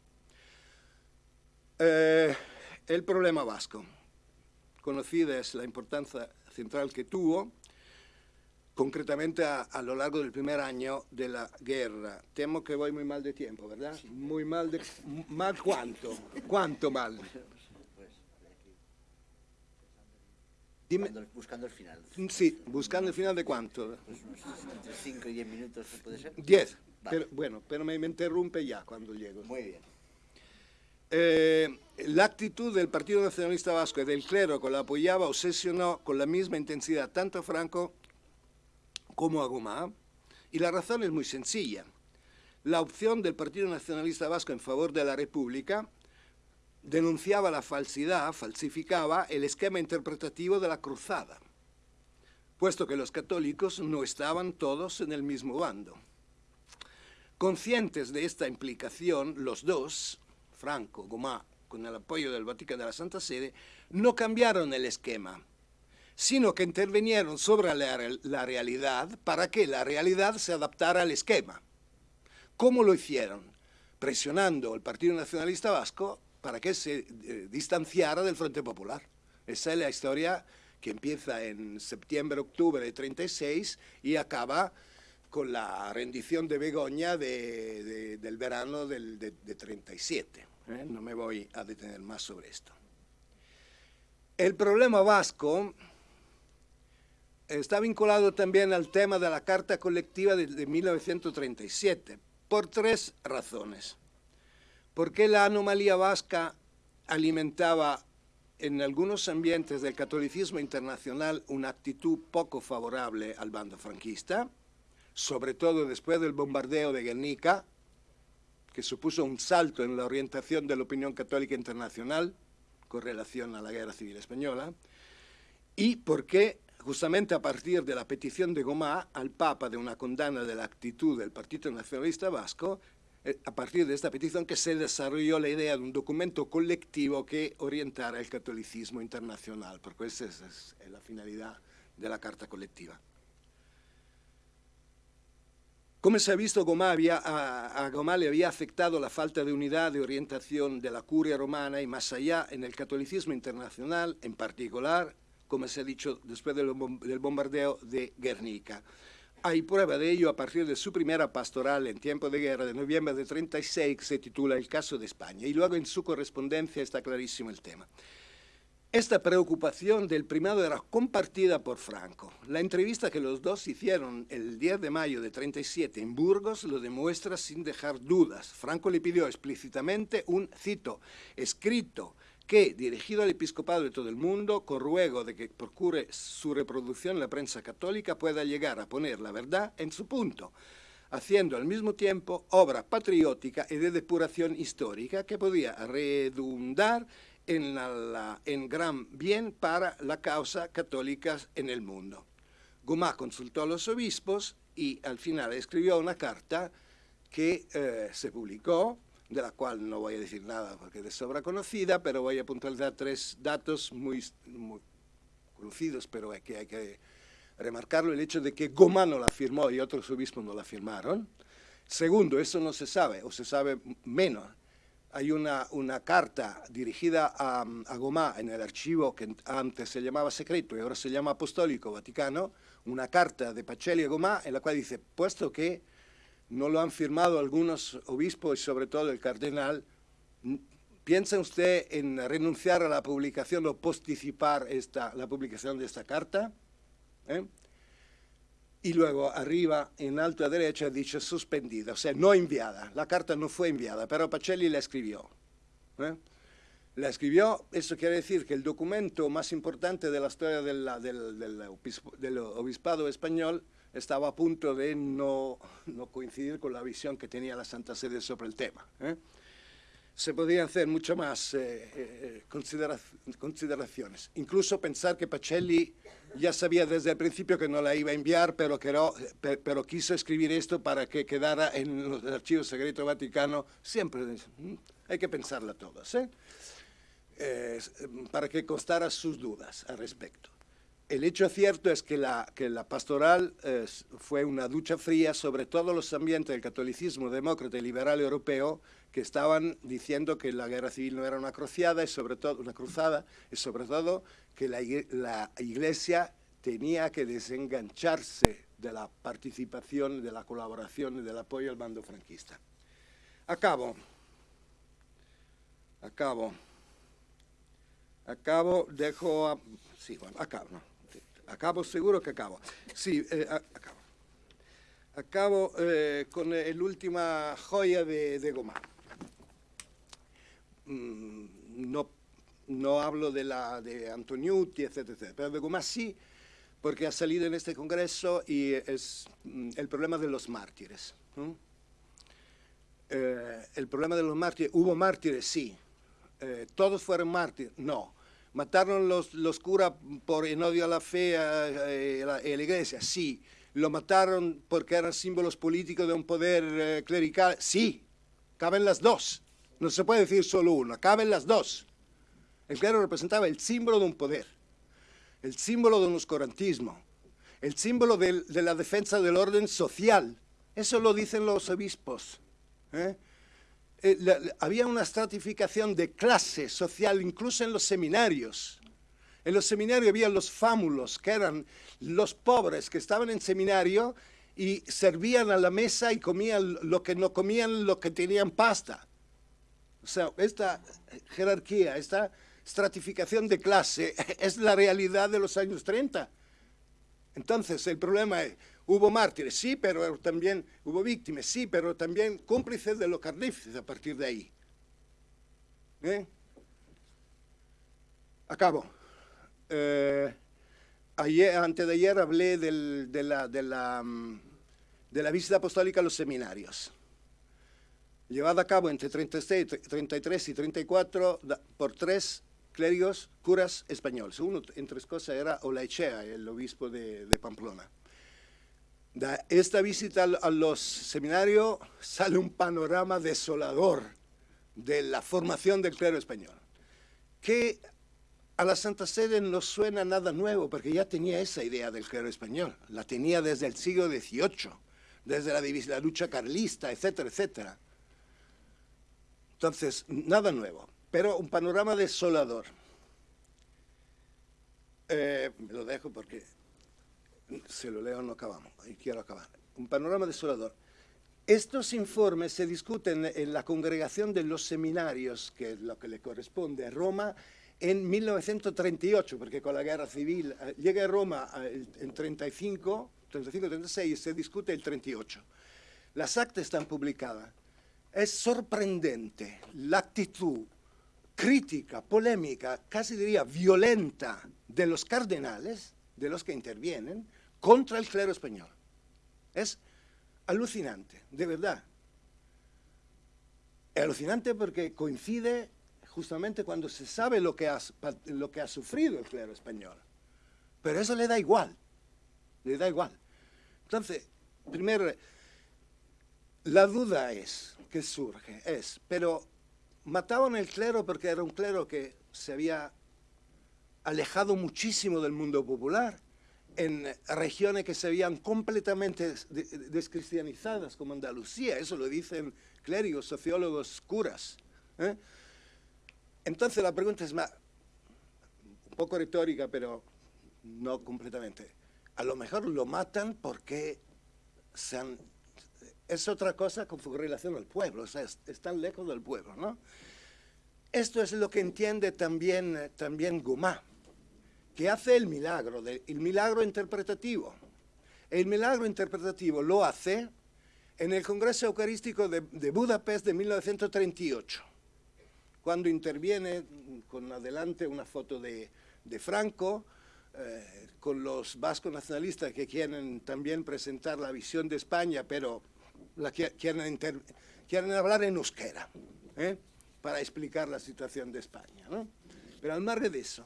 B: Eh, el problema vasco. Conocida es la importancia central que tuvo, concretamente a, lo largo del primer año de la guerra. Temo que voy muy mal de tiempo, ¿verdad? Muy mal de... ¿Mal cuánto? ¿Cuánto mal?
A: Dime. Buscando el final.
B: Sí, buscando el final de cuánto.
A: Pues entre 5 y 10 minutos, ¿puede ser?
B: 10. bueno, pero me, me interrumpe ya cuando llego.
A: Muy bien.
B: Eh, la actitud del Partido Nacionalista Vasco y del clero que lo apoyaba obsesionó con la misma intensidad tanto a Franco como a Gomá, y la razón es muy sencilla. La opción del Partido Nacionalista Vasco en favor de la República denunciaba la falsidad, falsificaba el esquema interpretativo de la cruzada, puesto que los católicos no estaban todos en el mismo bando. Conscientes de esta implicación, los dos, Franco, Gomá, con el apoyo del Vaticano de la Santa Sede, no cambiaron el esquema, sino que intervinieron sobre la, realidad para que la realidad se adaptara al esquema. ¿Cómo lo hicieron? Presionando al Partido Nacionalista Vasco para que se eh, distanciara del Frente Popular. Esa es la historia que empieza en septiembre-octubre de 36 y acaba con la rendición de Begoña del verano del, de, 37. ¿eh? No me voy a detener más sobre esto. El problema vasco está vinculado también al tema de la Carta Colectiva de, de 1937, por tres razones. Porque la anomalía vasca alimentaba en algunos ambientes del catolicismo internacional una actitud poco favorable al bando franquista, sobre todo después del bombardeo de Guernica, que supuso un salto en la orientación de la opinión católica internacional con relación a la guerra civil española, y porque justamente a partir de la petición de Gomá al Papa de una condena de la actitud del Partido Nacionalista Vasco, a partir de esta petición que se desarrolló la idea de un documento colectivo que orientara el catolicismo internacional, porque esa es, la finalidad de la Carta Colectiva. Como se ha visto, a, a le había afectado la falta de unidad de orientación de la curia romana y más allá en el catolicismo internacional, en particular como se ha dicho después del bombardeo de Guernica. Hay prueba de ello a partir de su primera pastoral en tiempo de guerra de noviembre de 36, que se titula El caso de España, y luego en su correspondencia está clarísimo el tema. Esta preocupación del primado era compartida por Franco. La entrevista que los dos hicieron el 10 de mayo de 37 en Burgos lo demuestra sin dejar dudas. Franco le pidió explícitamente un, cito, escrito que, dirigido al episcopado de todo el mundo, con ruego de que procure su reproducción la prensa católica, pueda llegar a poner la verdad en su punto, haciendo al mismo tiempo obra patriótica y de depuración histórica que podía redundar en, en gran bien para la causa católica en el mundo. Gomá consultó a los obispos y al final escribió una carta que eh, se publicó de la cual no voy a decir nada porque es de sobra conocida, pero voy a puntualizar tres datos muy, conocidos, pero que hay que remarcarlo, el hecho de que Gomá no la firmó y otros obispos no la firmaron. Segundo, eso no se sabe, o se sabe menos. Hay una, una carta dirigida a, a Gomá en el archivo que antes se llamaba secreto y ahora se llama apostólico vaticano, una carta de Pacelli a Gomá en la cual dice, puesto que no lo han firmado algunos obispos y sobre todo el cardenal. ¿Piensa usted en renunciar a la publicación o posticipar esta, la publicación de esta carta? ¿Eh? Y luego arriba, en alto a derecha, dice suspendida, o sea, no enviada. La carta no fue enviada, pero Pacelli la escribió. ¿eh? La escribió, eso quiere decir que el documento más importante de la historia del obispado español estaba a punto de no, no, coincidir con la visión que tenía la Santa Sede sobre el tema. ¿eh? Se podían hacer mucho más eh, eh, consideraciones. Incluso pensar que Pacelli ya sabía desde el principio que no la iba a enviar, pero, pero quiso escribir esto para que quedara en los archivos secretos vaticanos. Siempre hay que pensarla todas, para que constara sus dudas al respecto. El hecho cierto es que la, pastoral fue una ducha fría sobre todos los ambientes del catolicismo demócrata y liberal europeo que estaban diciendo que la guerra civil no era una cruzada y sobre todo una cruzada y sobre todo que la, la Iglesia tenía que desengancharse de la participación, de la colaboración y del apoyo al bando franquista. Acabo. Acabo. Acabo, dejo a... Sí, bueno, acabo. Acabo, seguro que acabo. Sí, eh, acabo. Acabo eh, con la última joya de, de Goma. Mm, no, no hablo de la de Antoniuti, etc., pero de Goma sí, porque ha salido en este congreso y es mm, el problema de los mártires. Eh, el problema de los mártires, ¿hubo mártires? Sí. ¿Todos fueron mártires? No. ¿Mataron los, los curas por en odio a la fe y a, la, iglesia? Sí. ¿Lo mataron porque eran símbolos políticos de un poder eh, clerical? Sí. Caben las dos. No se puede decir solo uno, caben las dos. El clero representaba el símbolo de un poder, el símbolo de un oscurantismo, el símbolo de, de la defensa del orden social. Eso lo dicen los obispos. ¿eh? Eh, había una estratificación de clase social incluso en los seminarios. En los seminarios había los fámulos, que eran los pobres que estaban en seminario y servían a la mesa y comían lo que no comían, lo que tenían pasta. O sea, esta jerarquía, esta estratificación de clase es la realidad de los años 30. Entonces, el problema es, Hubo mártires, sí, pero también hubo víctimas, sí, pero también cómplices de los carnífices a partir de ahí. ¿Eh? Acabo. Eh, ayer, antes de ayer hablé de, la, de, la, mm, de la visita apostólica a los seminarios llevada a cabo entre 33 y 34 por tres clérigos, curas españoles. Uno, entre cosas, era Olaechea, el obispo de Pamplona. De esta visita a los seminarios sale un panorama desolador de la formación del clero español, que a la Santa Sede no suena nada nuevo, porque ya tenía esa idea del clero español, la tenía desde el siglo XVIII, desde la, la lucha carlista, etcétera, etcétera. Entonces, nada nuevo, pero un panorama desolador. Eh, lo dejo porque se lo leo no acabamos, y quiero acabar. Un panorama desolador. Estos informes se discuten en la congregación de los seminarios, que es lo que le corresponde a Roma, en 1938, porque con la guerra civil eh, llega a Roma eh, en 35, 35-36 y se discute el 38. Las actas están publicadas. Es sorprendente la actitud crítica, polémica, casi diría violenta de los cardenales, de los que intervienen, contra el clero español. Es alucinante, de verdad. Es alucinante porque coincide justamente cuando se sabe lo que, ha, lo que ha sufrido el clero español. Pero eso le da igual, le da igual. Entonces, primero, la duda es, que surge, es, pero mataban el clero porque era un clero que se había alejado muchísimo del mundo popular, en regiones que se habían completamente descristianizadas, como Andalucía, eso lo dicen clérigos, sociólogos, curas. ¿eh? Entonces la pregunta es más, un poco retórica, pero no completamente. A lo mejor lo matan porque es otra cosa con relación al pueblo, o sea, están lejos del pueblo, ¿no? Esto es lo que entiende también, también Gumá, que hace el milagro, el milagro interpretativo. El milagro interpretativo lo hace en el Congreso Eucarístico de, de Budapest de 1938 cuando interviene con adelante una foto de, Franco, eh, con los vascos nacionalistas que quieren también presentar la visión de España, pero la quieren, quieren hablar en euskera, ¿eh? para explicar la situación de España. Pero al margen de eso,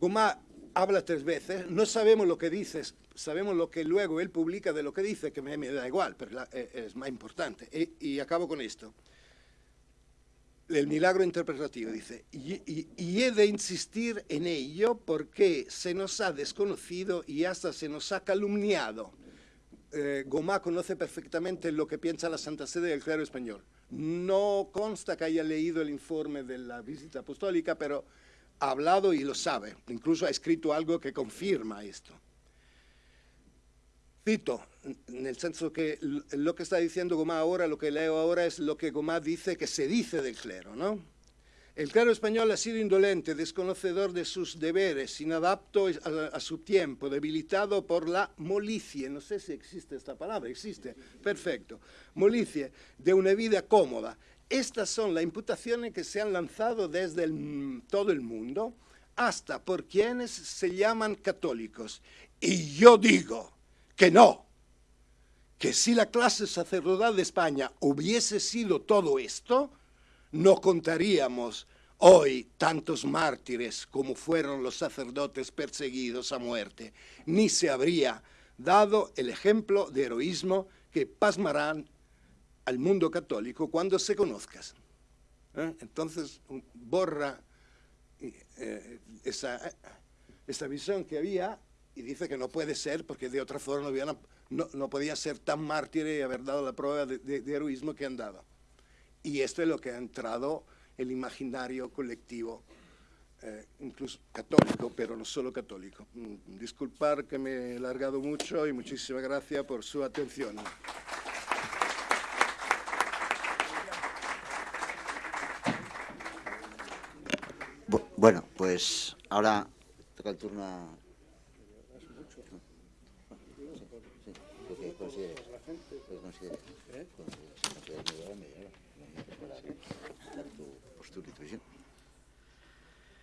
B: Gomá habla tres veces, no sabemos lo que dice, sabemos lo que luego él publica de lo que dice, que me, da igual, pero eh, es más importante. y acabo con esto el milagro interpretativo, dice, y, he de insistir en ello porque se nos ha desconocido y hasta se nos ha calumniado. Eh, Gomá conoce perfectamente lo que piensa la Santa Sede del clero español. No consta que haya leído el informe de la visita apostólica, pero ha hablado y lo sabe. Incluso ha escrito algo que confirma esto. Cito, en el senso que lo que está diciendo Gomá ahora, lo que leo ahora es lo que Gomá dice que se dice del clero, ¿no? El clero español ha sido indolente, desconocedor de sus deberes, inadapto a, a, su tiempo, debilitado por la molicie, no sé si existe esta palabra, existe, perfecto, molicie, de una vida cómoda. Estas son las imputaciones que se han lanzado desde todo el mundo hasta por quienes se llaman católicos. Y yo digo, que no, que si la clase sacerdotal de España hubiese sido todo esto, no contaríamos hoy tantos mártires como fueron los sacerdotes perseguidos a muerte, ni se habría dado el ejemplo de heroísmo que pasmarán al mundo católico cuando se conozcas. ¿Eh? Entonces borra eh, esa, esa visión que había y dice que no puede ser porque de otra forma no, no, podía ser tan mártir y haber dado la prueba de, heroísmo que han dado. Y esto es lo que ha entrado el imaginario colectivo, eh, incluso católico, pero no solo católico. Mm, disculpar que me he largado mucho y muchísimas gracias por su atención.
A: Bueno, pues ahora toca el turno a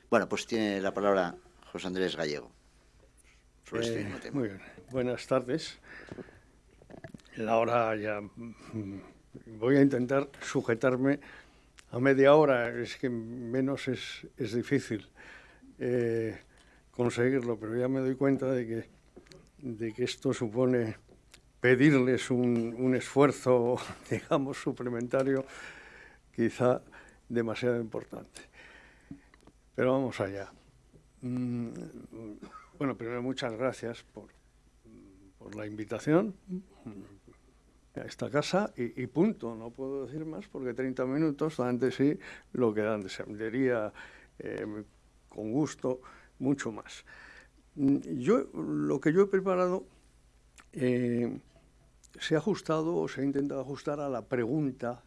A: Bueno, pues tiene la palabra José Andrés Gallego.
C: Este eh, muy bien. Buenas tardes. La hora ya... Mm, voy a intentar sujetarme a media hora, es que menos es, es difícil eh, conseguirlo, pero ya me doy cuenta de que, de que esto supone pedirles un, un esfuerzo, digamos, suplementario, quizá demasiado importante. Pero vamos allá. Mm, bueno, primero muchas gracias por, por la invitación a esta casa y, punto, no puedo decir más porque 30 minutos de sí lo que dan de sí. Eh, con gusto mucho más. Mm, yo, lo que yo he preparado eh, se ha ajustado o se ha intentado ajustar a la pregunta,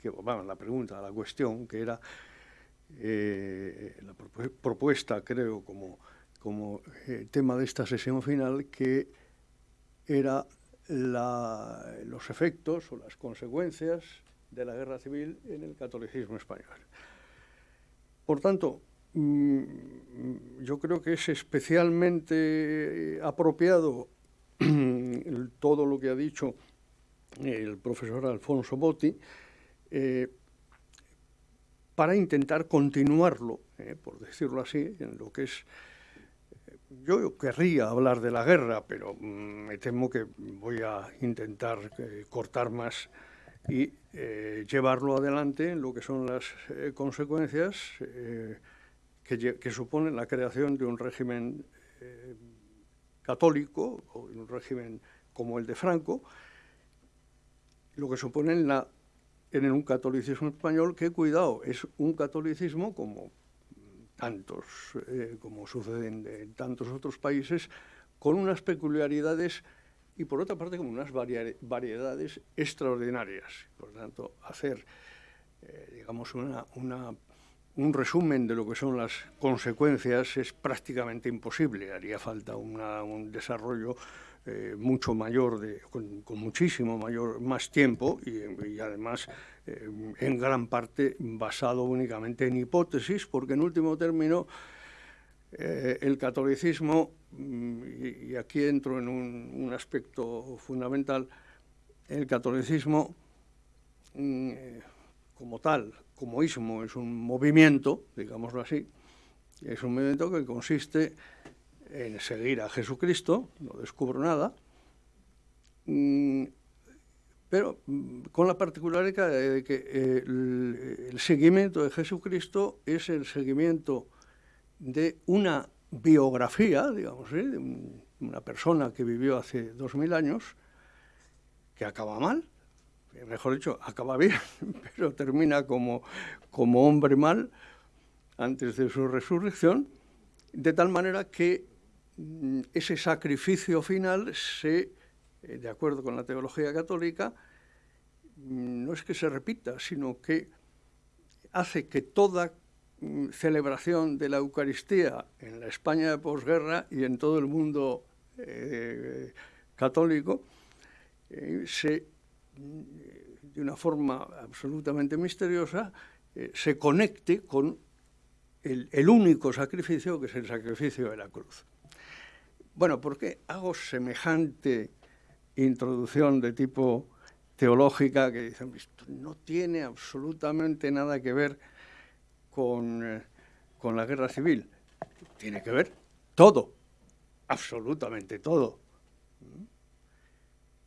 C: que, bueno, la pregunta, a la cuestión, que era eh, la propuesta, creo, como, como eh, tema de esta sesión final, que era los efectos o las consecuencias de la guerra civil en el catolicismo español. Por tanto, mm, yo creo que es especialmente apropiado todo lo que ha dicho el profesor Alfonso Botti, eh, para intentar continuarlo, eh, por decirlo así, en lo que es... Eh, yo querría hablar de la guerra, pero mm, me temo que voy a intentar cortar más y llevarlo adelante en lo que son las consecuencias que, que, suponen la creación de un régimen católico, o un régimen como el de Franco, lo que supone en, la, en un catolicismo español que, cuidado, es un catolicismo como tantos, eh, como sucede en, tantos otros países, con unas peculiaridades y por otra parte con unas variedades extraordinarias. Por tanto, hacer, eh, digamos, una, una un resumen de lo que son las consecuencias es prácticamente imposible. Haría falta un desarrollo eh, mucho mayor, de, con, muchísimo mayor, más tiempo y, además eh, en gran parte basado únicamente en hipótesis, porque en último término eh, el catolicismo, mm, y, aquí entro en un, aspecto fundamental, el catolicismo mm, como tal como ismo es un movimiento, digámoslo así, es un movimiento que consiste en seguir a Jesucristo, no descubro nada, mm, pero mm, con la particularidad de que el, seguimiento de Jesucristo es el seguimiento de una biografía, digamos, de una persona que vivió hace dos mil años, que acaba mal, mejor dicho, acaba bien, pero termina como, como hombre mal antes de su resurrección, de tal manera que ese sacrificio final se, eh, de acuerdo con la teología católica, mm, no es que se repita, sino que hace que toda mm, celebración de la Eucaristía en la España de posguerra y en todo el mundo eh, católico eh, se de una forma absolutamente misteriosa, se conecte con el, único sacrificio, que es el sacrificio de la cruz. Bueno, ¿por qué hago semejante introducción de tipo teológica que dicen, esto no tiene absolutamente nada que ver con, eh, con la guerra civil? Tiene que ver todo, absolutamente todo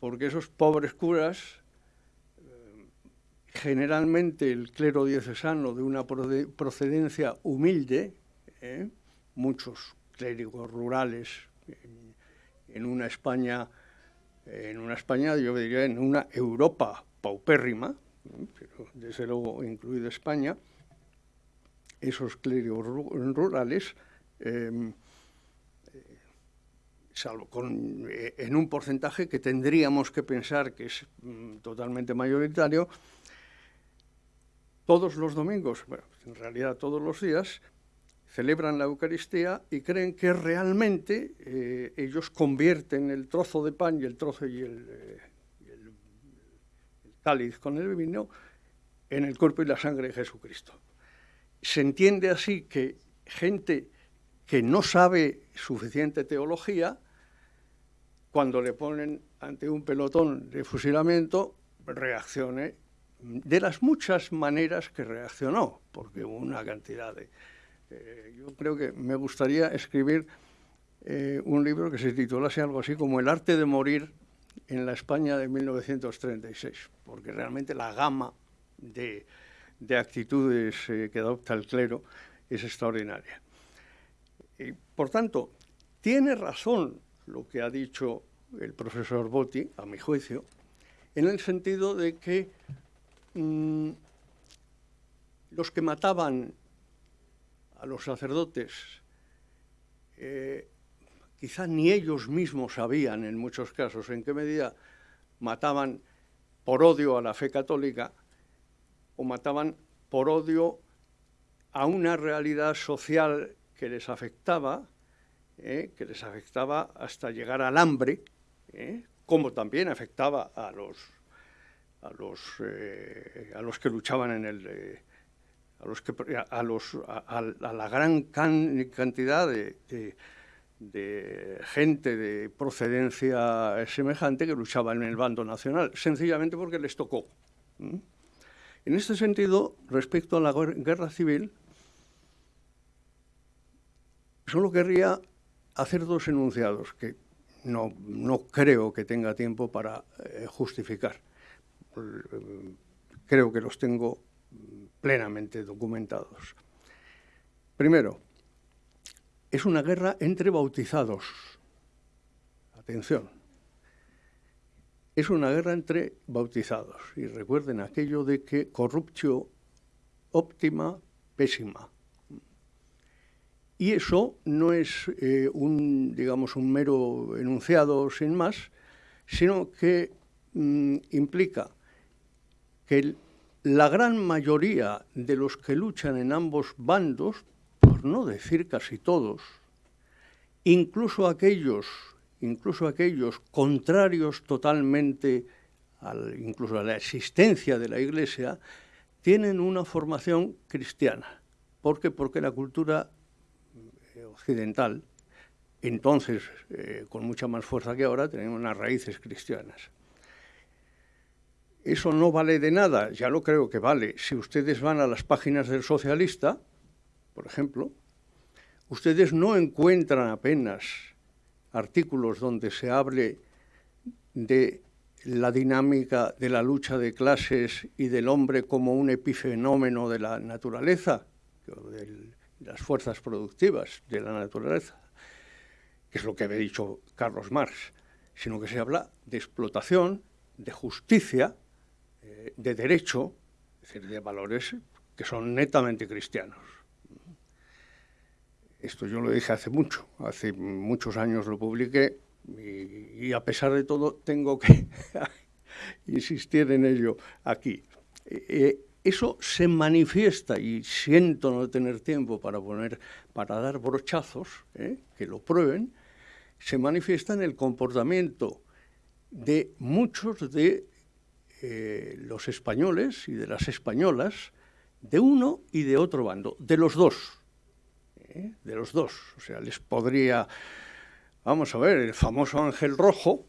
C: porque esos pobres curas, eh, generalmente el clero diocesano de una procedencia humilde, eh, muchos clérigos rurales en, una España, en una España, yo diría en una Europa paupérrima, pero desde luego incluida España, esos clérigos rurales eh, salvo con, eh, en un porcentaje que tendríamos que pensar que es mm, totalmente mayoritario, todos los domingos, bueno, en realidad todos los días, celebran la Eucaristía y creen que realmente eh, ellos convierten el trozo de pan y el trozo y el, eh, el, cáliz con el vino en el cuerpo y la sangre de Jesucristo. Se entiende así que gente que no sabe suficiente teología cuando le ponen ante un pelotón de fusilamiento, reaccione de las muchas maneras que reaccionó, porque hubo una cantidad de... Eh, yo creo que me gustaría escribir eh, un libro que se titulase algo así como El arte de morir en la España de 1936, porque realmente la gama de, actitudes eh, que adopta el clero es extraordinaria. Y, por tanto, tiene razón lo que ha dicho el profesor Botti, a mi juicio, en el sentido de que mm, los que mataban los sacerdotes eh, quizá ni ellos mismos sabían en muchos casos en qué medida mataban por odio a la fe católica o mataban por odio a una realidad social que les afectaba, eh, que les afectaba hasta llegar al hambre, eh, como también afectaba a los, a los, eh, a los que luchaban en el... a, la gran cantidad de gente de procedencia semejante que luchaba en el bando nacional, sencillamente porque les tocó. En este sentido, respecto a la guerra civil, solo querría hacer dos enunciados que no, creo que tenga tiempo para eh, justificar. Creo que los tengo plenamente documentados. Primero, es una guerra entre bautizados. Atención. Es una guerra entre bautizados. Y recuerden aquello de que corruptio óptima, pésima. Y eso no es eh, un, digamos, un mero enunciado sin más, sino que mm, implica que la gran mayoría de los que luchan en ambos bandos no decir casi todos, incluso aquellos, incluso aquellos contrarios totalmente al, incluso a la existencia de la Iglesia, tienen una formación cristiana. ¿Por qué? Porque la cultura eh, occidental, entonces eh, con mucha más fuerza que ahora, tenía unas raíces cristianas. Eso no vale de nada, ya lo creo que vale. Si ustedes van a las páginas del socialista, por ejemplo, ustedes no encuentran apenas artículos donde se hable de la dinámica de la lucha de clases y del hombre como un epifenómeno de la naturaleza, de las fuerzas productivas de la naturaleza, que es lo que había dicho Carlos Marx, sino que se habla de explotación, de justicia, eh, de derecho, es decir, de valores que son netamente cristianos. Esto yo lo dije hace mucho, hace muchos años lo publiqué y, a pesar de todo tengo que insistir en ello aquí. Eh, eh, eso se manifiesta y siento no tener tiempo para poner, para dar brochazos, que lo prueben, se manifiesta en el comportamiento de muchos de los españoles y de las españolas, de uno y de otro bando, de los dos. ¿eh? de los dos. O sea, les podría, vamos a ver, el famoso Ángel Rojo,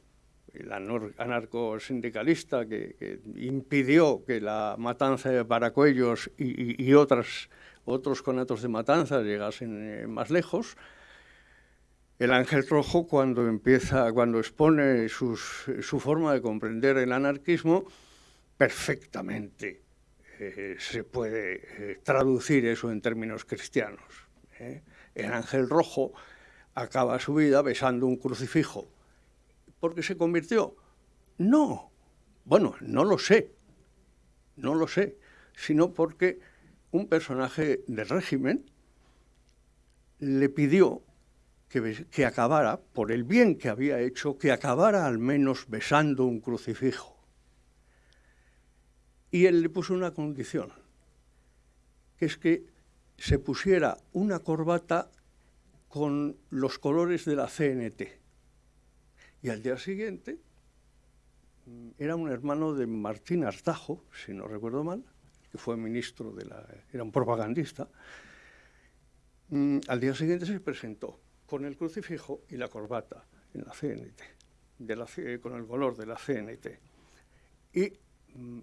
C: el anarcosindicalista que, que impidió que la matanza de Paracuellos y, otras, otros conatos de matanza llegasen eh, más lejos, el ángel rojo cuando empieza, cuando expone su forma de comprender el anarquismo, perfectamente eh, se puede traducir eso en términos cristianos. ¿eh? el ángel rojo acaba su vida besando un crucifijo. ¿Por qué se convirtió? No. Bueno, no lo sé. No lo sé. Sino porque un personaje del régimen le pidió que, que, acabara, por el bien que había hecho, que acabara al menos besando un crucifijo. Y él le puso una condición, que es que se pusiera una corbata con los colores de la CNT. Y al día siguiente mm, era un hermano de Martín Artajo, si no recuerdo mal, que fue ministro de la... era un propagandista. Mm, al día siguiente se presentó con el crucifijo y la corbata en la CNT, con el color de la CNT. Y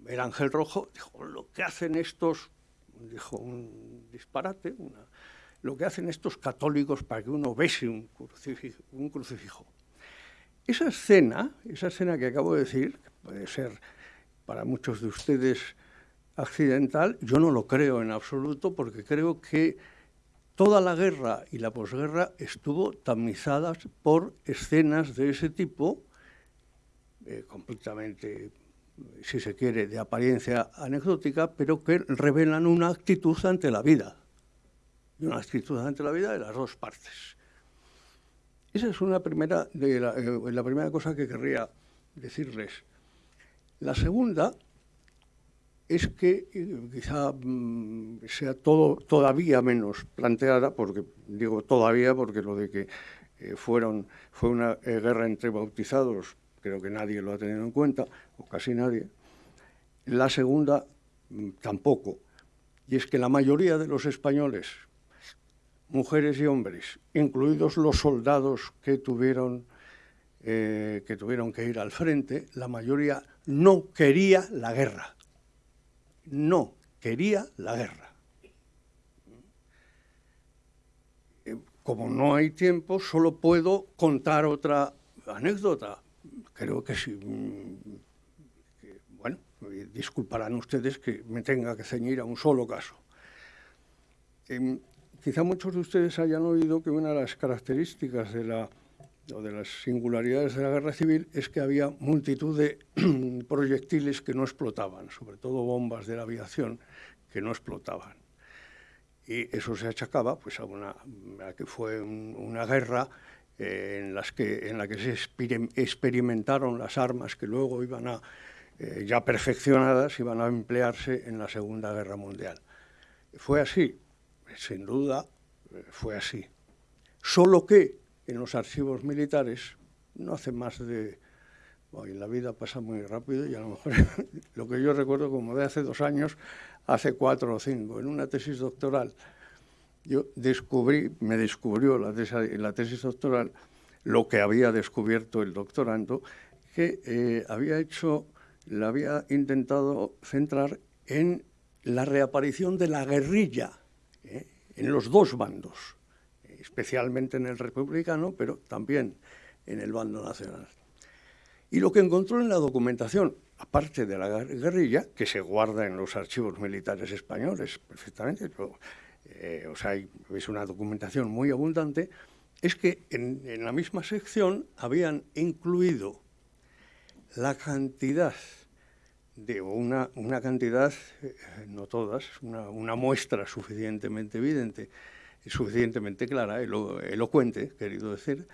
C: el Ángel Rojo, dijo, lo que hacen estos, dijo un disparate, lo que hacen estos católicos para que uno bese un un crucifijo. Esa escena, esa escena que acabo de decir, que puede ser para muchos de ustedes accidental, yo no lo creo en absoluto porque creo que toda la guerra y la posguerra estuvo tamizadas por escenas de ese tipo, eh, completamente, si se quiere, de apariencia anecdótica, pero que revelan una actitud ante la vida, y una actitud ante la vida de las dos partes. Esa es una primera, de la, eh, la primera cosa que querría decirles. La segunda es que eh, quizá mm, sea todo todavía menos planteada, porque digo todavía porque lo de que eh, fueron, fue una guerra entre bautizados, creo que nadie lo ha tenido en cuenta, o casi nadie. La segunda mm, tampoco, y es que la mayoría de los españoles mujeres y hombres, incluidos los soldados que tuvieron, eh, que tuvieron que ir al frente, la mayoría no quería la guerra. No quería la guerra. Eh, como no hay tiempo, solo puedo contar otra anécdota. Creo que sí. Mm, bueno, disculparán ustedes que me tenga que ceñir a un solo caso. Em, Quizá muchos de ustedes hayan oído que una de las características de la o de las singularidades de la guerra civil es que había multitud de proyectiles que no explotaban, sobre todo bombas de la aviación que no explotaban. Y eso se achacaba pues, a, una, que fue una guerra eh, en, las que, en la que se experimentaron las armas que luego iban a, eh, ya perfeccionadas, iban a emplearse en la Segunda Guerra Mundial. Fue así, sin duda eh, fue así. Solo que en los archivos militares no hace más de... Bueno, la vida pasa muy rápido y a lo mejor lo que yo recuerdo como de hace dos años, hace cuatro o cinco, en una tesis doctoral, yo descubrí, me descubrió la tesis, la tesis doctoral lo que había descubierto el doctorando, que eh, había hecho, la había intentado centrar en la reaparición de la guerrilla en los dos bandos, especialmente en el republicano, pero también en el bando nacional. Y lo que encontró en la documentación, aparte de la guerrilla, que se guarda en los archivos militares españoles perfectamente, eh, o sea, es una documentación muy abundante, es que en, la misma sección habían incluido la cantidad de una, una cantidad, eh, no todas, una, muestra suficientemente evidente, suficientemente clara, elocuente, querido decir,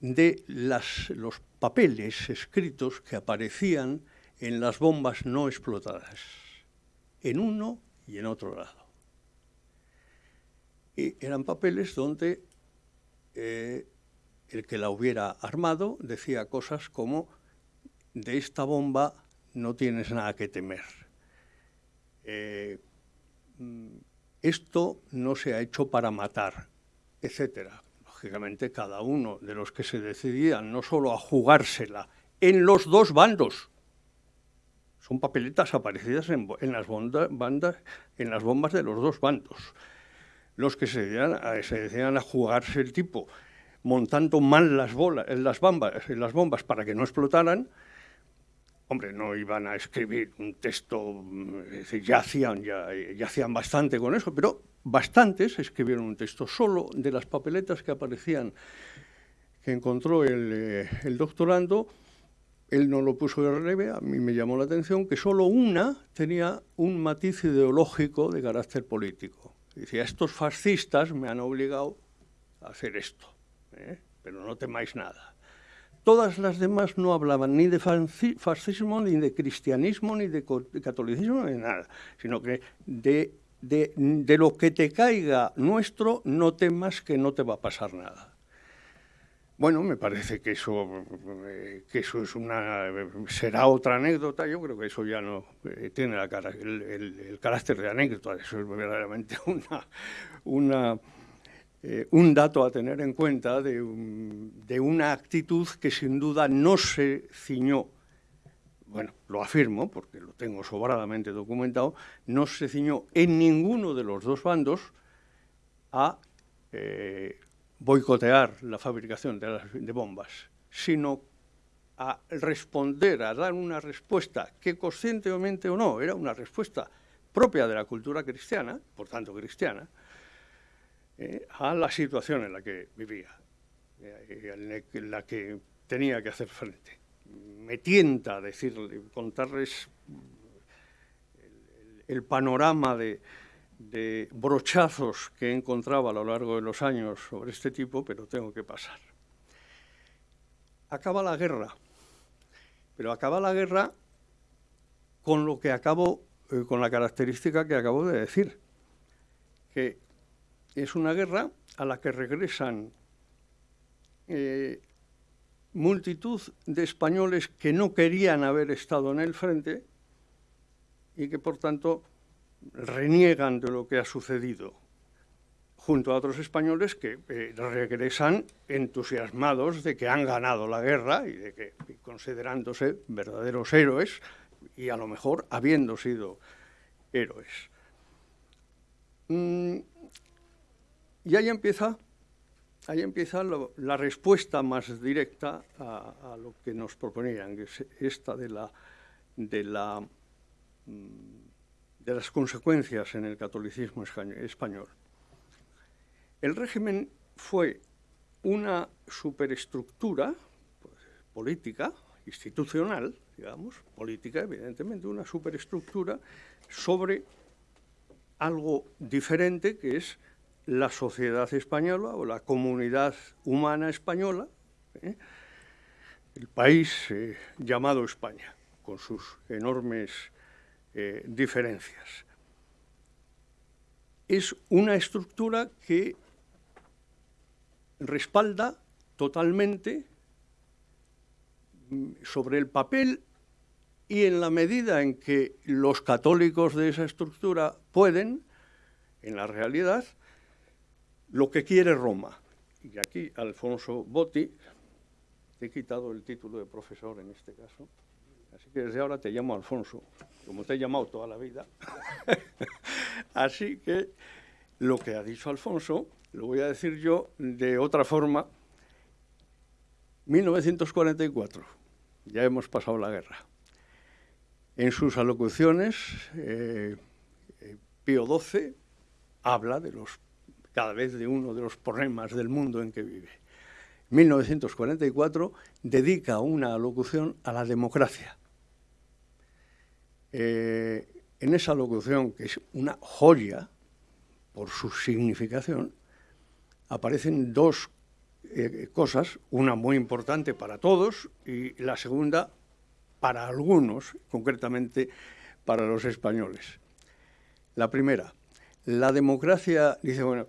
C: de los papeles escritos que aparecían en las bombas no explotadas, en uno y en otro lado. Y eran papeles donde eh, el que la hubiera armado decía cosas como de esta bomba no tienes nada que temer. Eh, mm, esto no se ha hecho para matar, etcétera. Lógicamente, cada uno de los que se decidían no solo a jugársela en los dos bandos, son papeletas aparecidas en, las, bandas, en las bombas de los dos bandos. Los que se decían, a, se decían a jugarse el tipo montando mal las, bolas, las, bombas, las bombas para que no explotaran, Hombre, no iban a escribir un texto, ya hacían, ya, hacían bastante con eso, pero bastantes escribieron un texto solo de las papeletas que aparecían, que encontró el, eh, doctorando, él no lo puso de relieve, a mí me llamó la atención que solo una tenía un matiz ideológico de carácter político. Decía, estos fascistas me han obligado a hacer esto, ¿eh? pero no temáis nada. Todas las demás no hablaban ni de fascismo, ni de cristianismo, ni de catolicismo, ni de nada, sino que de, de, lo que te caiga nuestro, no temas que no te va a pasar nada. Bueno, me parece que eso, que eso es una, será otra anécdota. Yo creo que eso ya no eh, tiene el, carácter de anécdota. Eso es verdaderamente una, una eh, un dato a tener en cuenta de, una actitud que sin duda no se ciñó bueno, lo afirmo porque lo tengo sobradamente documentado, no se ciñó en ninguno de los dos bandos a eh, boicotear la fabricación de, bombas, sino a responder, a dar una respuesta que conscientemente o no, era una respuesta propia de la cultura cristiana, por tanto cristiana, eh, a la situación en la que vivía, eh, en la que tenía que hacer frente. Me tienta decirle, contarles el, panorama de, de brochazos que he encontrado a lo largo de los años sobre este tipo, pero tengo que pasar. Acaba la guerra, pero acaba la guerra con lo que acabo, eh, con la característica que acabo de decir, que es una guerra a la que regresan eh, multitud de españoles que no querían haber estado en el frente y que por tanto reniegan de lo que ha sucedido, junto a otros españoles que eh, regresan entusiasmados de que han ganado la guerra y de que considerándose verdaderos héroes y a lo mejor habiendo sido héroes. Mm, y ahí empieza, ahí empieza la respuesta más directa a, lo que nos proponían, que es esta de, la, de, la, mm, de las consecuencias en el catolicismo español. El régimen fue una superestructura pues, política, institucional, digamos, política, evidentemente, una superestructura sobre algo diferente que es la sociedad española o la comunidad humana española, ¿eh? el país eh, llamado España, con sus enormes eh, diferencias. Es una estructura que respalda totalmente mm, sobre el papel y en la medida en que los católicos de esa estructura pueden, en la realidad, lo que quiere Roma. Y aquí Alfonso Botti, te he quitado el título de profesor en este caso, así que desde ahora te llamo Alfonso, como te he llamado toda la vida. así que lo que ha dicho Alfonso, lo voy a decir yo de otra forma. 1944, ya hemos pasado la guerra. En sus alocuciones, eh, eh, Pío XII habla de los cada vez de uno de los problemas del mundo en que vive. 1944 dedica una alocución a la democracia. Eh, en esa alocución, que es una joya por su significación, aparecen dos eh, cosas, una muy importante para todos y la segunda para algunos, concretamente para los españoles. La primera, la democracia, dice, bueno,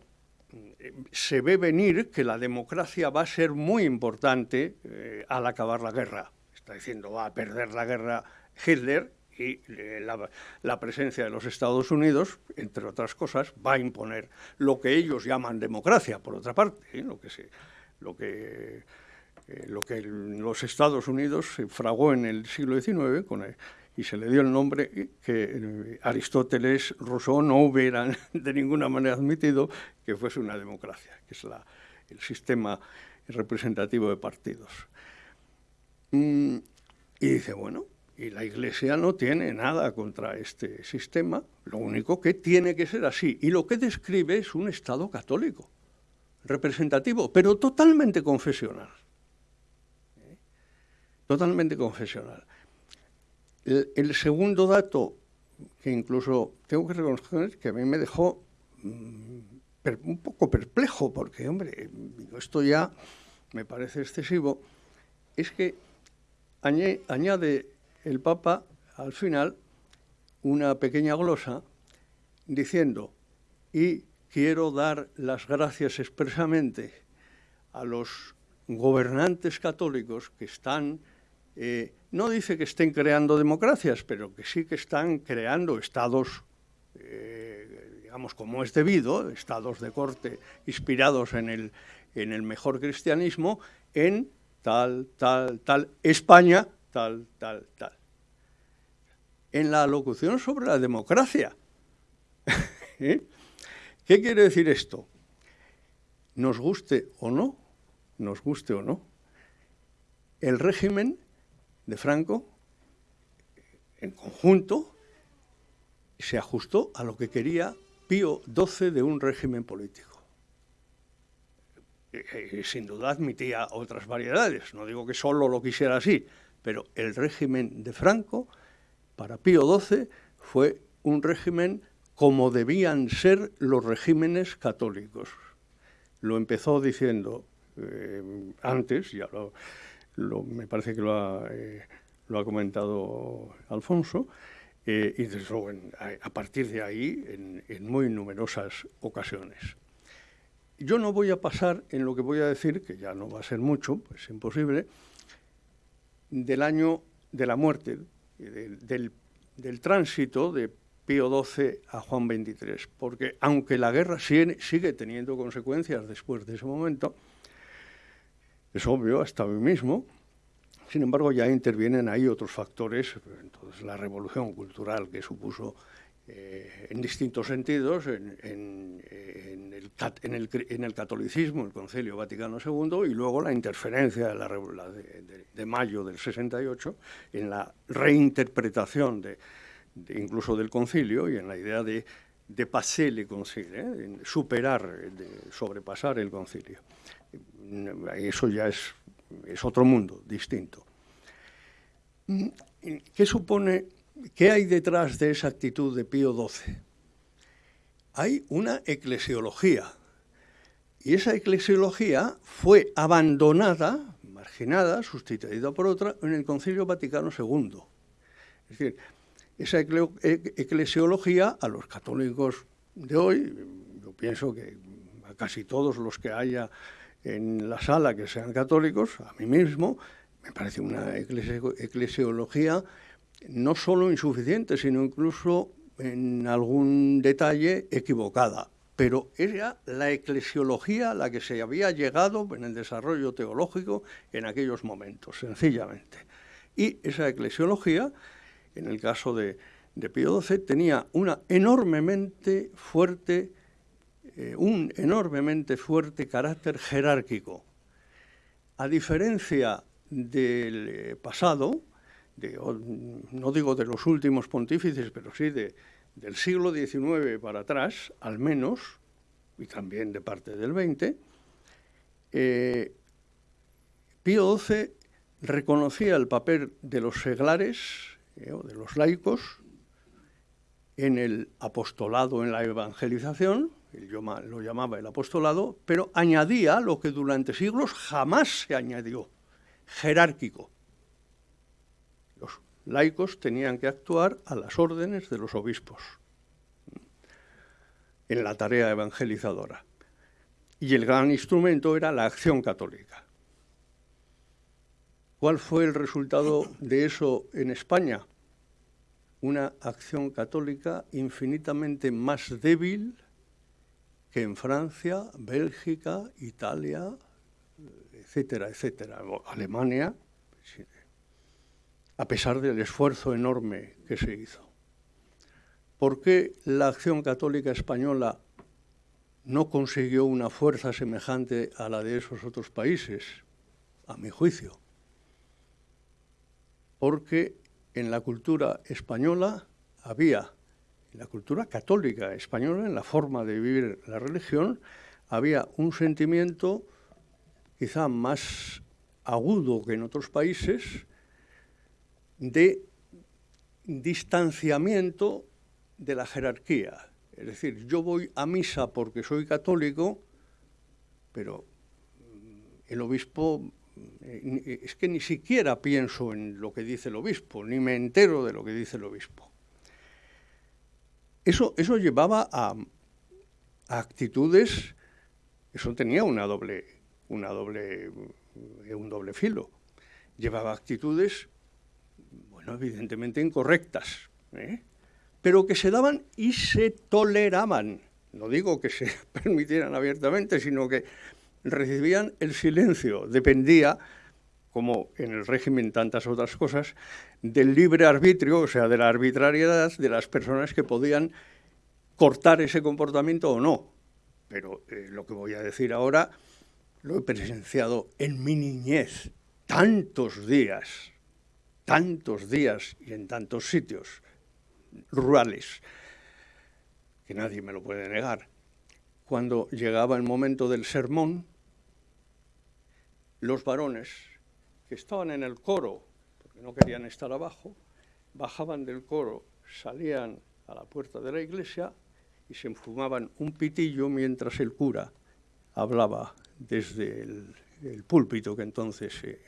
C: se ve venir que la democracia va a ser muy importante eh, al acabar la guerra. Está diciendo, va a perder la guerra Hitler y eh, la, presencia de los Estados Unidos, entre otras cosas, va a imponer lo que ellos llaman democracia, por otra parte, ¿eh? lo que lo que lo que los Estados Unidos se fragó en el siglo XIX y se le dio el nombre que eh, Aristóteles, Rousseau no hubieran de ninguna manera admitido que fuese una democracia, que es el sistema representativo de partidos. Mm, y dice, bueno, y la Iglesia no tiene nada contra este sistema, lo único que tiene que ser así. Y lo que describe es un Estado católico, representativo, pero totalmente confesional. ¿Eh? Totalmente confesional. El, segundo dato, que incluso tengo que reconocer que a mí me dejó mm, un poco perplejo, porque, hombre, esto ya me parece excesivo, es que añade el Papa al final una pequeña glosa diciendo, y quiero dar las gracias expresamente a los gobernantes católicos que están eh, no dice que estén creando democracias, pero que sí que están creando estados, eh, digamos, como es debido, estados de corte inspirados en el, en el mejor cristianismo, en tal, tal, tal, España, tal, tal, tal. en la alocución sobre la democracia. ¿Eh? ¿Qué quiere decir esto? Nos guste o no, nos guste o no, el régimen de Franco, en conjunto, se ajustó a lo que quería Pío XII de un régimen político. Eh, sin duda admitía otras variedades, no digo que solo lo quisiera así, pero el régimen de Franco, para Pío XII, fue un régimen como debían ser los regímenes católicos. Lo empezó diciendo eh, antes, ya lo, me parece que lo ha, eh, comentado Alfonso, eh, y desde luego a, partir de ahí en, muy numerosas ocasiones. Yo no voy a pasar en lo que voy a decir, que ya no va a ser mucho, pues imposible, del año de la muerte, del, del, tránsito de Pío XII a Juan XXIII, porque aunque la guerra sigue, sigue teniendo consecuencias después de ese momento, es obvio, hasta hoy mismo, sin embargo, ya intervienen ahí otros factores, entonces la revolución cultural que supuso eh, en distintos sentidos en, el, catolicismo, el Concilio Vaticano II, y luego la interferencia de, la, de, mayo del 68 en la reinterpretación de, incluso del concilio y en la idea de, de passer le concilio, ¿eh? superar, de sobrepasar el concilio. Eso ya es es otro mundo distinto. ¿Qué supone, qué hay detrás de esa actitud de Pío XII? Hay una eclesiología, y esa eclesiología fue abandonada, marginada, sustituida por otra, en el Concilio Vaticano II. Es decir, esa eclesiología a los católicos de hoy, yo pienso que a casi todos los que haya en la sala que sean católicos, a mí mismo, me parece una eclesiología no solo insuficiente, sino incluso en algún detalle equivocada. Pero era la eclesiología a la que se había llegado en el desarrollo teológico en aquellos momentos, sencillamente. Y esa eclesiología, en el caso de, Pío XII, tenía una enormemente fuerte eh, un enormemente fuerte carácter jerárquico. A diferencia del eh, no digo de los últimos pontífices, pero sí de, del siglo XIX para atrás, al menos, y también de parte del XX, eh, Pío XII reconocía el papel de los seglares, o de los laicos, en el apostolado, en la evangelización, lo llamaba el apostolado, pero añadía lo que durante siglos jamás se añadió, jerárquico. Laicos tenían que actuar a las órdenes de los obispos en la tarea evangelizadora. Y el gran instrumento era la acción católica. ¿Cuál fue el resultado de eso en España? Una acción católica infinitamente más débil que en Francia, Bélgica, Italia, etcétera, etcétera, Alemania, a pesar del esfuerzo enorme que se hizo. ¿Por qué la acción católica española no consiguió una fuerza semejante a la de esos otros países? A mi juicio. Porque en la cultura española había en la cultura católica española, en la forma de vivir la religión, había un sentimiento quizá más agudo que en otros países de distanciamiento de la jerarquía. Es decir, yo voy a misa porque soy católico, pero el obispo eh, es que ni siquiera pienso en lo que dice el obispo, ni me entero de lo que dice el obispo. Eso, llevaba a, actitudes, eso tenía una doble, una doble, eh, un doble filo. Llevaba actitudes, bueno, evidentemente incorrectas, ¿eh? pero que se daban y se toleraban. No digo que se permitieran abiertamente, sino que recibían el silencio. Dependía como en el régimen tantas otras cosas, del libre arbitrio, o sea, de la arbitrariedad de las personas que podían cortar ese comportamiento o no. Pero eh, lo que voy a decir ahora lo he presenciado en mi niñez, tantos días, tantos días y en tantos sitios rurales, que nadie me lo puede negar. Cuando llegaba el momento del sermón, los varones que estaban en el coro, porque no querían estar abajo, bajaban del coro, salían a la puerta de la iglesia y se enfumaban un pitillo mientras el cura hablaba desde el, púlpito que entonces eh,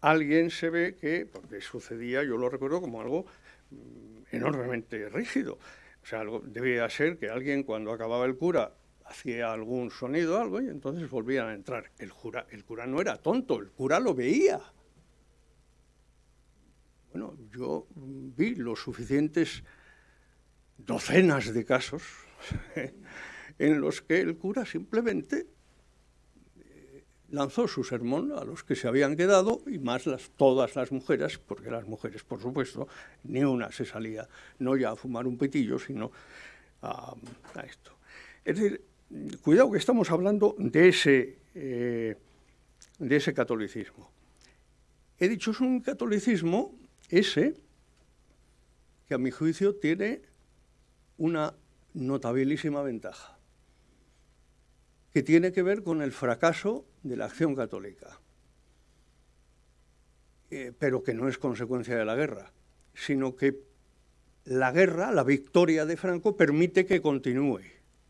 C: alguien se ve que, porque sucedía, yo lo recuerdo como algo mm, enormemente rígido, o sea, algo, debía ser que alguien cuando acababa el cura hacía algún sonido, algo, y entonces volvían a entrar. El, cura, el cura no era tonto, el cura lo veía. Bueno, yo vi los suficientes docenas de casos en los que el cura simplemente lanzó su sermón a los que se habían quedado y más las, todas las mujeres, porque las mujeres, por supuesto, ni una se salía, no ya a fumar un petillo, sino a, esto. Es decir, cuidado que estamos hablando de ese, eh, de ese catolicismo. He dicho, es un catolicismo ese que a mi juicio tiene una notabilísima ventaja, que tiene que ver con el fracaso de la acción católica, eh, pero que no es consecuencia de la guerra, sino que la guerra, la victoria de Franco, permite que continúe.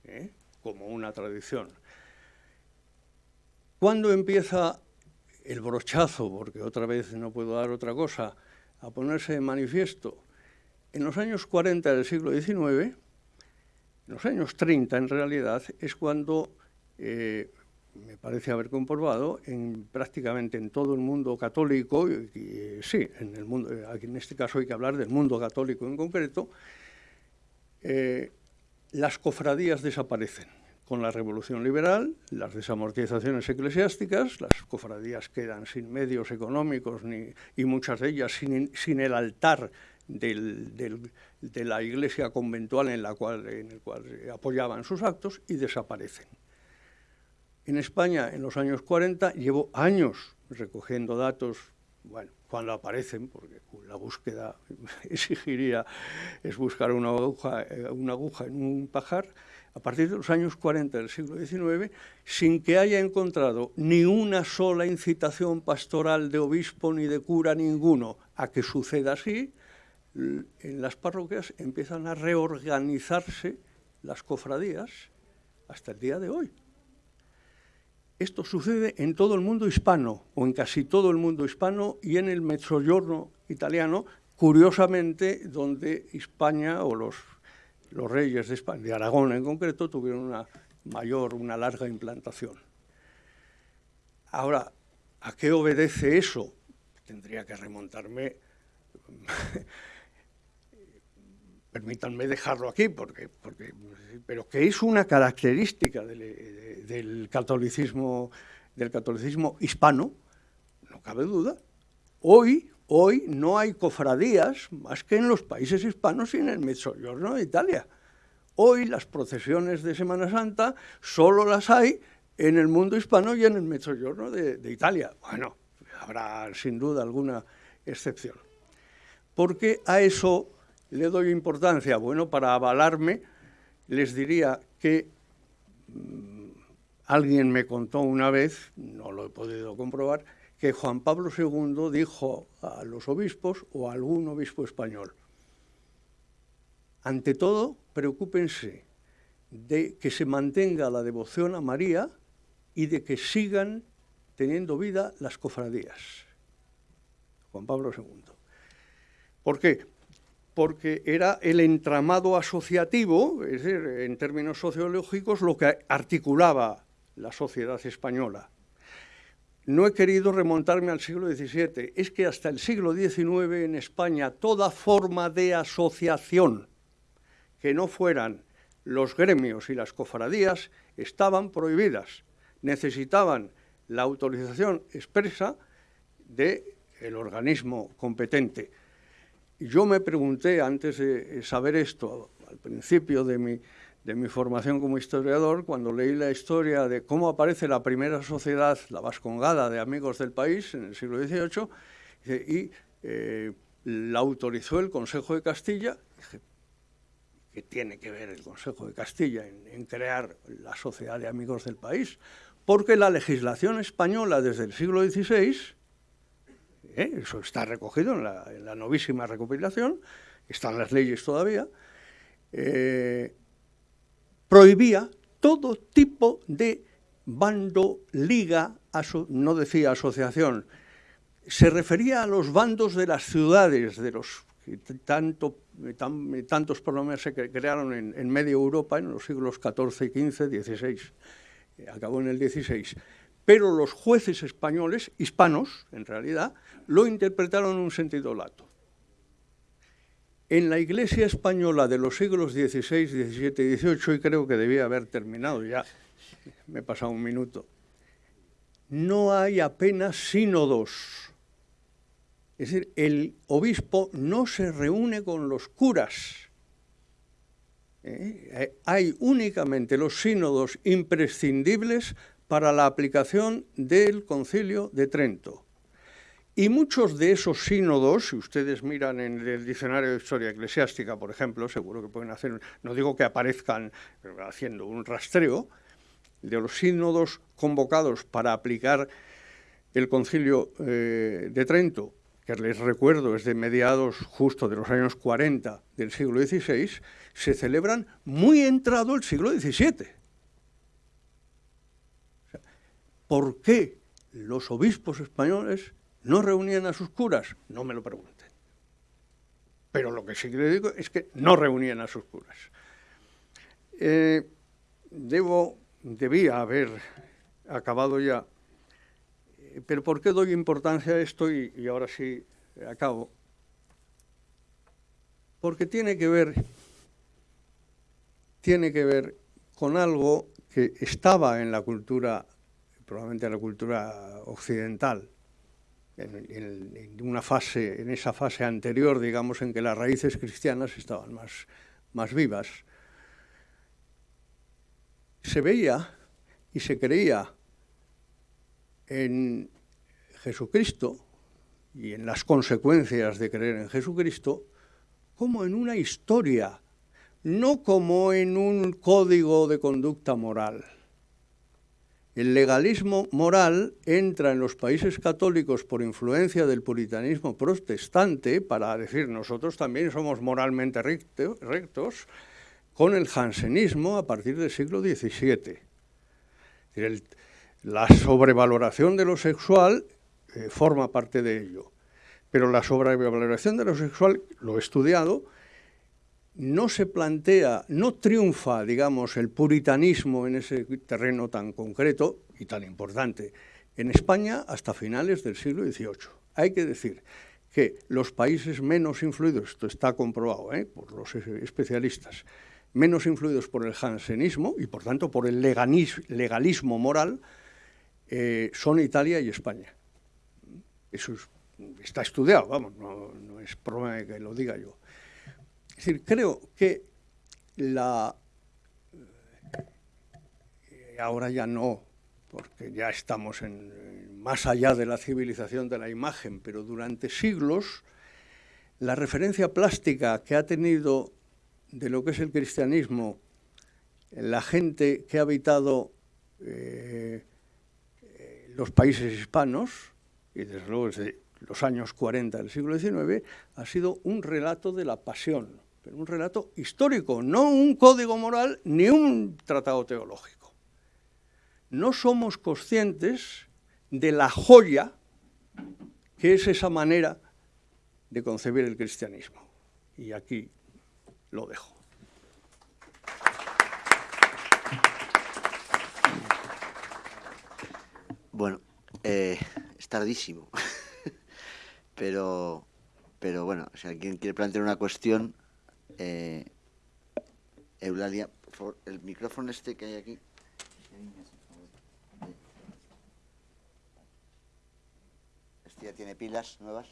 C: ¿eh? como una tradición. ¿Cuándo empieza el brochazo, porque otra vez no puedo dar otra cosa, a ponerse en manifiesto? En los años 40 del siglo XIX, en los años 30 en realidad, es cuando, eh, me parece haber comprobado, en, prácticamente en todo el mundo católico, y, sí, en, el mundo, en este caso hay que hablar del mundo católico en concreto, eh, las cofradías desaparecen. Con la revolución liberal, las desamortizaciones eclesiásticas, las cofradías quedan sin medios económicos ni, y muchas de ellas sin, el altar de la iglesia conventual en, la cual, en el cual apoyaban sus actos y desaparecen. En España, en los años 40, llevo años recogiendo datos, bueno, cuando aparecen, porque la búsqueda exigiría, es buscar una aguja, eh, una aguja en un pajar, a partir de los años 40 del siglo XIX, sin que haya encontrado ni una sola incitación pastoral de obispo ni de cura ninguno a que suceda así, en las parroquias empiezan a reorganizarse las cofradías hasta el día de hoy. Esto sucede en todo el mundo hispano, o en casi todo el mundo hispano, y en el Mezzogiorno italiano, curiosamente, donde España o los reyes de, España, de Aragón en concreto tuvieron una mayor, una larga implantación. Ahora, ¿a qué obedece eso? Tendría que remontarme, permítanme dejarlo aquí, porque, porque, pero que es una característica del, del, catolicismo, del catolicismo hispano, no cabe duda. Hoy, Hoy no hay cofradías más que en los países hispanos y en el Mezzogiorno de Italia. Hoy las procesiones de Semana Santa solo las hay en el mundo hispano y en el Mezzogiorno de, de Italia. Bueno, habrá sin duda alguna excepción. ¿Por qué a eso le doy importancia? Bueno, para avalarme, les diría que mm, alguien me contó una vez, no lo he podido comprobar, que Juan Pablo II dijo a los obispos o a algún obispo español, ante todo, preocúpense de que se mantenga la devoción a María y de que sigan teniendo vida las cofradías. Juan Pablo II. ¿Por qué? Porque era el entramado asociativo, es decir, en términos sociológicos, lo que articulaba la sociedad española no he querido remontarme al siglo XVII. Es que hasta el siglo XIX en España toda forma de asociación que no fueran los gremios y las cofradías estaban prohibidas. Necesitaban la autorización expresa del organismo competente. Yo me pregunté, antes de saber esto, al principio de mi, de mi formación como historiador, cuando leí la historia de cómo aparece la primera sociedad, la Vascongada de Amigos del País, en el siglo XVIII, y eh, la autorizó el Consejo de Castilla, dije, ¿qué tiene que ver el Consejo de Castilla en, en crear la Sociedad de Amigos del País? Porque la legislación española desde el siglo XVI ¿eh? eso está recogido en la, novísima recopilación, están las leyes todavía, eh, prohibía todo tipo de bando, liga, no decía asociación, se refería a los bandos de las ciudades, de los que tanto, tantos problemas se crearon en, en media Europa en los siglos XIV, XV, XVI, acabó en el XVI pero los jueces españoles, hispanos en realidad, lo interpretaron en un sentido lato. En la Iglesia española de los siglos XVI, XVII y XVIII, y creo que debía haber terminado ya, me he pasado un minuto, no hay apenas sínodos. Es decir, el obispo no se reúne con los curas. ¿Eh? Hay únicamente los sínodos imprescindibles para la aplicación del concilio de Trento. Y muchos de esos sínodos, si ustedes miran en el diccionario de historia eclesiástica, por ejemplo, seguro que pueden hacer, no digo que aparezcan haciendo un rastreo, de los sínodos convocados para aplicar el concilio eh, de Trento, que les recuerdo es de mediados justo de los años 40 del siglo XVI, se celebran muy entrado el siglo XVII. ¿Por qué los obispos españoles no reunían a sus curas? No me lo pregunten. Pero lo que sí que le digo es que no reunían a sus curas. Eh, debo, debía haber acabado ya. Eh, pero ¿por qué doy importancia a esto? Y, y ahora sí acabo. Porque tiene que ver, tiene que ver con algo que estaba en la cultura probablemente la cultura occidental, en, una fase, en esa fase anterior, digamos, en que las raíces cristianas estaban más, más vivas, se veía y se creía en Jesucristo y en las consecuencias de creer en Jesucristo como en una historia, no como en un código de conducta moral. El legalismo moral entra en los países católicos por influencia del puritanismo protestante, para decir nosotros también somos moralmente rectos, con el jansenismo a partir del siglo XVII. la sobrevaloración de lo sexual eh, forma parte de ello, pero la sobrevaloración de lo sexual, lo he estudiado, no se plantea, no triunfa, digamos, el puritanismo en ese terreno tan concreto y tan importante en España hasta finales del siglo XVIII. Hay que decir que los países menos influidos, esto está comprobado ¿eh? por los especialistas, menos influidos por el jansenismo y por tanto por el legalismo moral, eh, son Italia y España. Eso está estudiado, vamos, no, es problema que lo diga yo. Es decir, creo que la... Eh, ahora ya no, porque ya estamos más allá de la civilización de la imagen, pero durante siglos la referencia plástica que ha tenido de lo que es el cristianismo la gente que ha habitado eh, los países hispanos, y desde luego desde los años 40 del siglo XIX, ha sido un relato de la pasión, pero un relato histórico, no un código moral ni un tratado teológico. No somos conscientes de la joya que es esa manera de concebir el cristianismo. Y aquí lo dejo.
A: Bueno, eh, es tardísimo, pero, pero bueno, si alguien quiere plantear una cuestión, eh, Eulalia, por favor, el micrófono este que hay aquí. Estier. tiene pilas nuevas.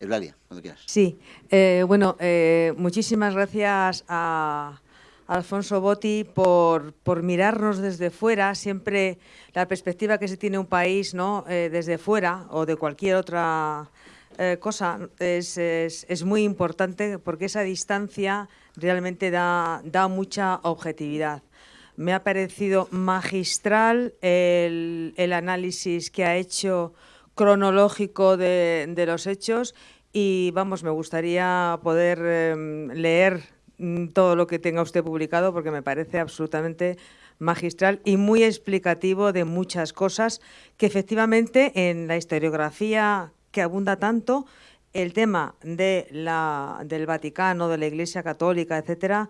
A: Eulalia, cuando quieras.
D: Sí, eh, bueno, eh, muchísimas gracias a Alfonso Botti por, por, mirarnos desde fuera. Siempre la perspectiva que se tiene un país ¿no? Eh, desde fuera o de cualquier otra cosa es, es, es, muy importante porque esa distancia realmente da, da mucha objetividad. Me ha parecido magistral el, el análisis que ha hecho cronológico de, los hechos y vamos, me gustaría poder eh, leer todo lo que tenga usted publicado porque me parece absolutamente magistral y muy explicativo de muchas cosas que efectivamente en la historiografía que abunda tanto, el tema de la, del Vaticano, de la Iglesia Católica, etcétera,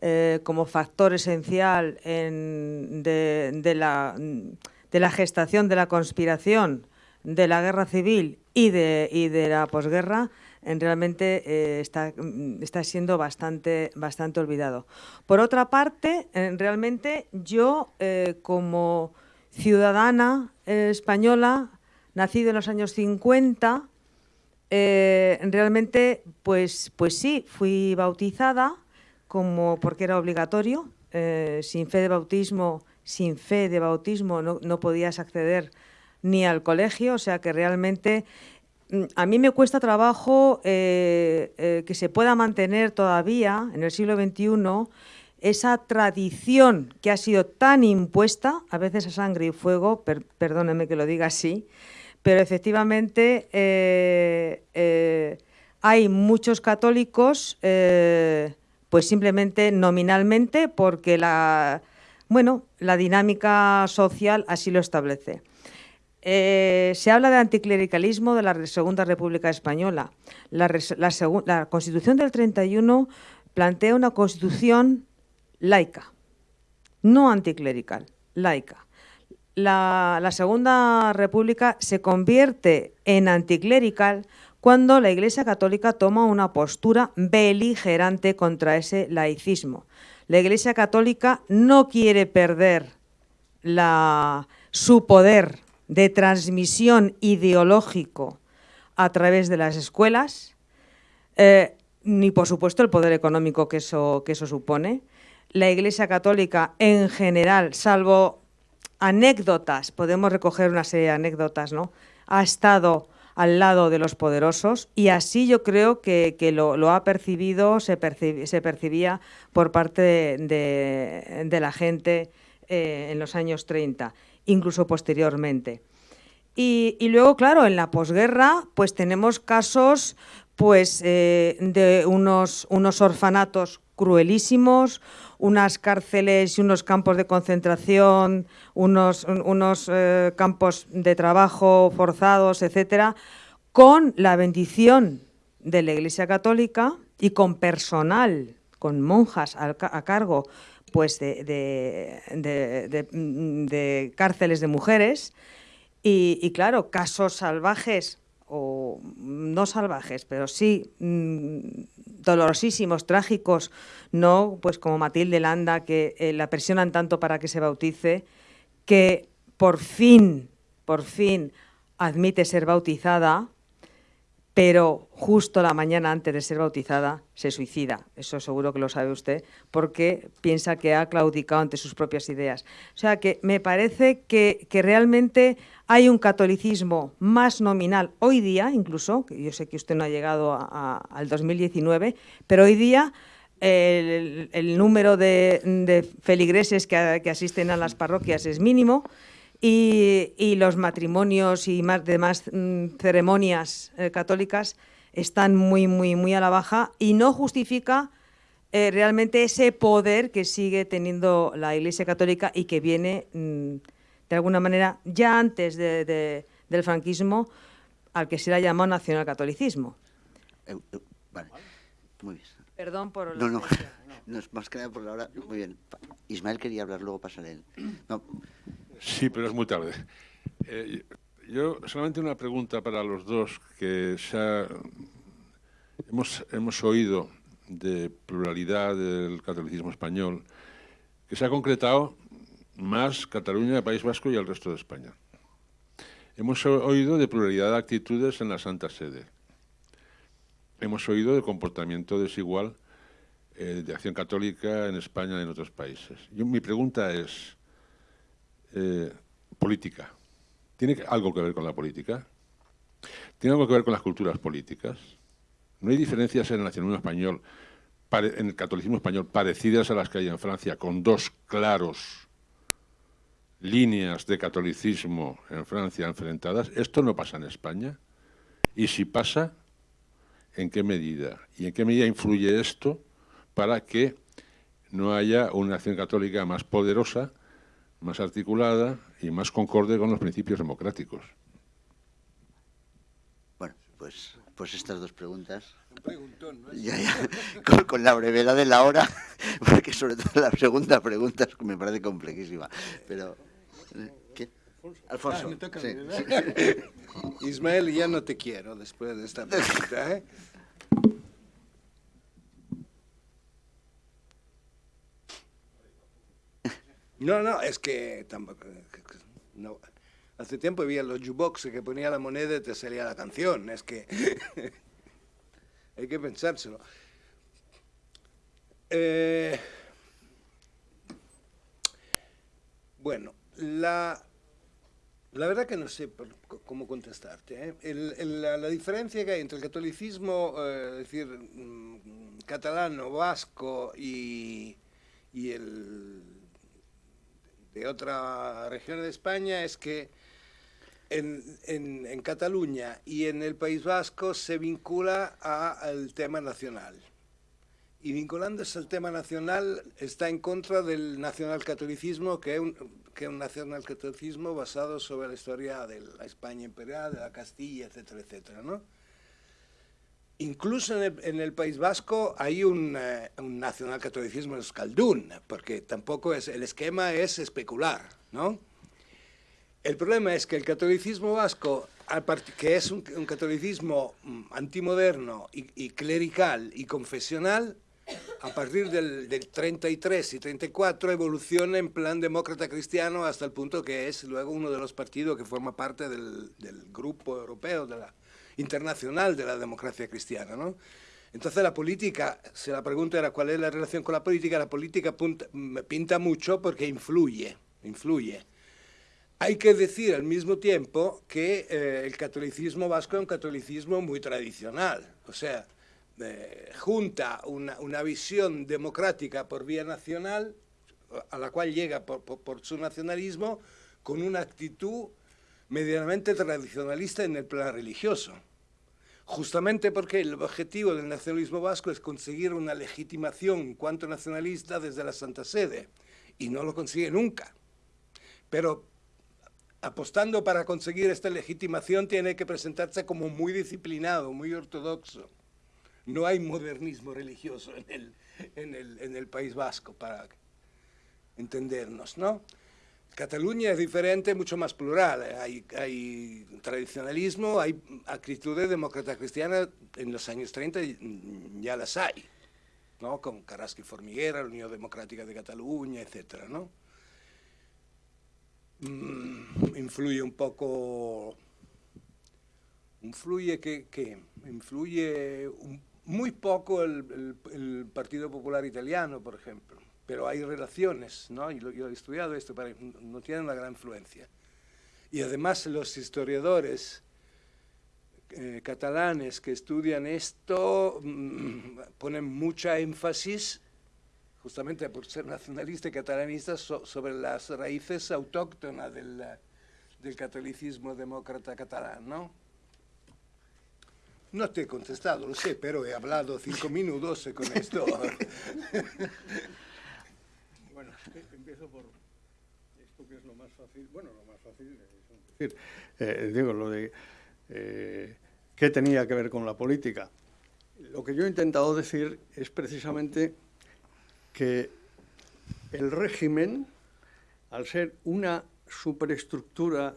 D: eh, como factor esencial en, de, de, la, de la gestación de la conspiración de la guerra civil y de, y de la posguerra realmente eh, está, mm, está, siendo bastante, bastante olvidado. Por otra parte, eh, realmente yo eh, como ciudadana eh, española, nacida en los años 50, eh, realmente, pues, pues sí, fui bautizada como porque era obligatorio, sin fe de bautismo, sin fe de bautismo no, no podías acceder ni al colegio, o sea que realmente a mí me cuesta trabajo eh, eh, que se pueda mantener todavía en el siglo XXI esa tradición que ha sido tan impuesta, a veces a sangre y fuego, per, perdóneme que lo diga así, pero efectivamente eh, hay muchos católicos, pues simplemente nominalmente, porque la, bueno, la dinámica social así lo establece. Eh, se habla de anticlericalismo de la Segunda República Española. La, Constitución del 31 plantea una constitución laica, no anticlerical, laica. La, Segunda República se convierte en anticlerical cuando la Iglesia Católica toma una postura beligerante contra ese laicismo. La Iglesia Católica no quiere perder su poder de transmisión ideológico a través de las escuelas, eh, ni por supuesto el poder económico que eso, que eso supone. La Iglesia Católica en general, salvo anécdotas, podemos recoger una serie de anécdotas, ¿no? ha estado al lado de los poderosos y así yo creo que, que lo, ha percibido, se, se, percibía por parte de, de, de la gente eh, en los años 30 incluso posteriormente. Y, y luego, claro, en la posguerra, pues tenemos casos pues, eh, de unos, unos orfanatos cruelísimos, unas cárceles y unos campos de concentración, unos, unos eh, campos de trabajo forzados, etcétera, con la bendición de la Iglesia Católica y con personal, con monjas a, a cargo pues de, de, de, de, cárceles de mujeres. Y, claro, casos salvajes o no salvajes, pero sí mmm, dolorosísimos, trágicos, no pues como Matilde Landa, que eh, la presionan tanto para que se bautice, que por fin, por fin admite ser bautizada, pero justo la mañana antes de ser bautizada se suicida. Eso seguro que lo sabe usted, porque piensa que ha claudicado ante sus propias ideas. O sea que me parece que, realmente hay un catolicismo más nominal hoy día, incluso, que yo sé que usted no ha llegado a, a, al 2019, pero hoy día el, número de, feligreses que asisten a las parroquias es mínimo, y, y, los matrimonios y más demás mmm, ceremonias eh, católicas están muy, muy, muy a la baja y no justifica eh, realmente ese poder que sigue teniendo la Iglesia Católica y que viene, mmm, de alguna manera, ya antes de, de, del franquismo, al que se le ha llamado nacionalcatolicismo.
A: Eh, vale. Muy bien.
D: Perdón por...
A: No, no, no, más que nada por la hora. Muy bien. Ismael quería hablar, luego pasaré él. No.
E: Sí, pero es muy tarde. Eh, yo solamente una pregunta para los dos que ha, hemos, hemos oído de pluralidad del catolicismo español que se ha concretado más Cataluña, País Vasco y el resto de España. Hemos oído de pluralidad de actitudes en la Santa Sede. Hemos oído de comportamiento desigual eh, de acción católica en España y en otros países. mi pregunta es, eh, política. ¿Tiene algo que ver con la política? ¿Tiene algo que ver con las culturas políticas? ¿No hay diferencias en el nacionalismo español, en el catolicismo español, parecidas a las que hay en Francia, con dos claros líneas de catolicismo en Francia enfrentadas? ¿Esto no pasa en España? Y si pasa, ¿en qué medida? ¿Y en qué medida influye esto para que no haya una acción católica más poderosa, más articulada y más concorde con los principios democráticos.
A: Bueno, pues, pues estas dos preguntas. con, con, la brevedad de la hora, porque sobre todo la segunda pregunta me parece complejísima. Pero, ¿qué? Alfonso.
B: Ah, Ismael, ya no te quiero después de esta pregunta. ¿eh? No, no, es que tampoco... No. Hace tiempo había los jukebox que ponía la moneda y te salía la canción. Es que hay que pensárselo. Eh, bueno, la, la verdad que no sé cómo contestarte. ¿eh? la, diferencia que hay entre el catolicismo, eh, es decir, mm, catalano, vasco y, y el de otra región de España es que en, en, Cataluña y en el País Vasco se vincula al tema nacional. Y vinculándose al tema nacional está en contra del nacionalcatolicismo, que es un, que es un nacionalcatolicismo basado sobre la historia de la España imperial, de la Castilla, etcétera, etcétera, ¿no? Incluso en el, País Vasco hay un, eh, un nacionalcatolicismo escaldún, porque tampoco es, el esquema es especular, ¿no? El problema es que el catolicismo vasco, que es un, catolicismo mm, antimoderno y, clerical y confesional, a partir del, 33 y 34 evoluciona en plan demócrata cristiano hasta el punto que es luego uno de los partidos que forma parte del, del grupo europeo de la internacional de la democracia cristiana. ¿no? Entonces la política, si la pregunta era cuál es la relación con la política, la política pinta mucho porque influye, influye. Hay que decir al mismo tiempo que eh, el catolicismo vasco es un catolicismo muy tradicional, o sea, eh, junta una, una, visión democrática por vía nacional, a la cual llega por su nacionalismo, con una actitud medianamente tradicionalista en el plan religioso justamente porque el objetivo del nacionalismo vasco es conseguir una legitimación cuanto nacionalista desde la Santa Sede, y no lo consigue nunca. Pero apostando para conseguir esta legitimación tiene que presentarse como muy disciplinado, muy ortodoxo. No hay modernismo religioso en el, en el, en el País Vasco, para entendernos, ¿no? Cataluña es diferente, mucho más plural. Hay, hay tradicionalismo, hay actitudes demócrata cristiana, en los años 30 ya las hay, ¿no? con Carrasco y Formiguera, la Unión Democrática de Cataluña, etc. ¿no? Mm, influye un poco, influye que, influye muy poco el Partido Popular Italiano, por ejemplo pero hay relaciones, ¿no? Y yo he estudiado esto, pero no tiene una gran influencia. Y además los historiadores eh, catalanes que estudian esto mm, ponen mucha énfasis, justamente por ser nacionalistas y catalanistas, sobre las raíces autóctonas del, del catolicismo demócrata catalán, ¿no? No te he contestado, lo sé, pero he hablado cinco minutos con esto.
C: Por esto que es lo más fácil. Bueno, lo más fácil es decir, eh, digo, lo de eh, qué tenía que ver con la política. Lo que yo he intentado decir es precisamente que el régimen, al ser una superestructura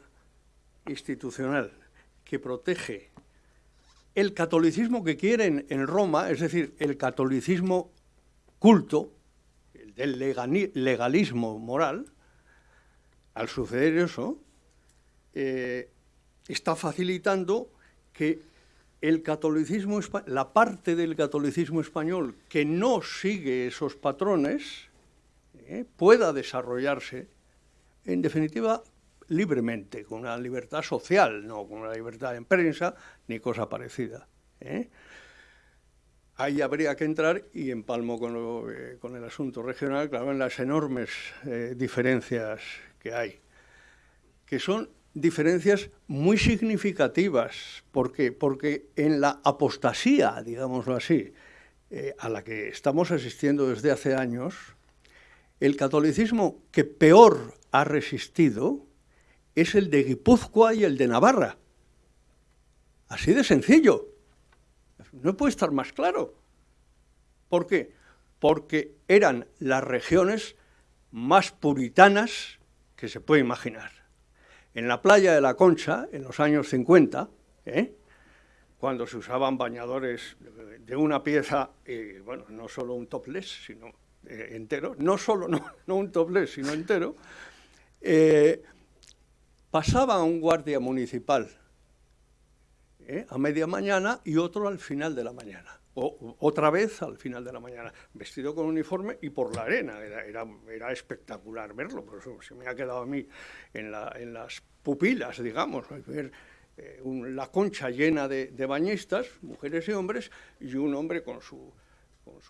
C: institucional que protege el catolicismo que quieren en Roma, es decir, el catolicismo culto, del legalismo moral, al suceder eso, eh, está facilitando que el catolicismo, la parte del catolicismo español que no sigue esos patrones, eh, pueda desarrollarse, en definitiva, libremente, con una libertad social, no con una libertad en prensa ni cosa parecida. ¿eh? Ahí habría que entrar, y empalmo con, eh, con el asunto regional, claro, en las enormes eh, diferencias que hay, que son diferencias muy significativas. ¿Por? Porque en la apostasía, digámoslo así, a la que estamos asistiendo desde hace años, el catolicismo que peor ha resistido es el de Guipúzcoa y el de Navarra. Así de sencillo. No puede estar más claro. ¿Por qué? Porque eran las regiones más puritanas que se puede imaginar. En la playa de la Concha, en los años 50, ¿eh? cuando se usaban bañadores de una pieza, y, bueno, no solo un topless, sino eh, entero, no solo no, un topless, sino entero, eh, pasaba un guardia municipal ¿eh? a media mañana y otro al final de la mañana. O, otra vez al final de la mañana, vestido con uniforme y por la arena. Era, espectacular verlo, por eso se me ha quedado a mí en, las pupilas, digamos, ver eh, la concha llena de, bañistas, mujeres y hombres, y un hombre con su,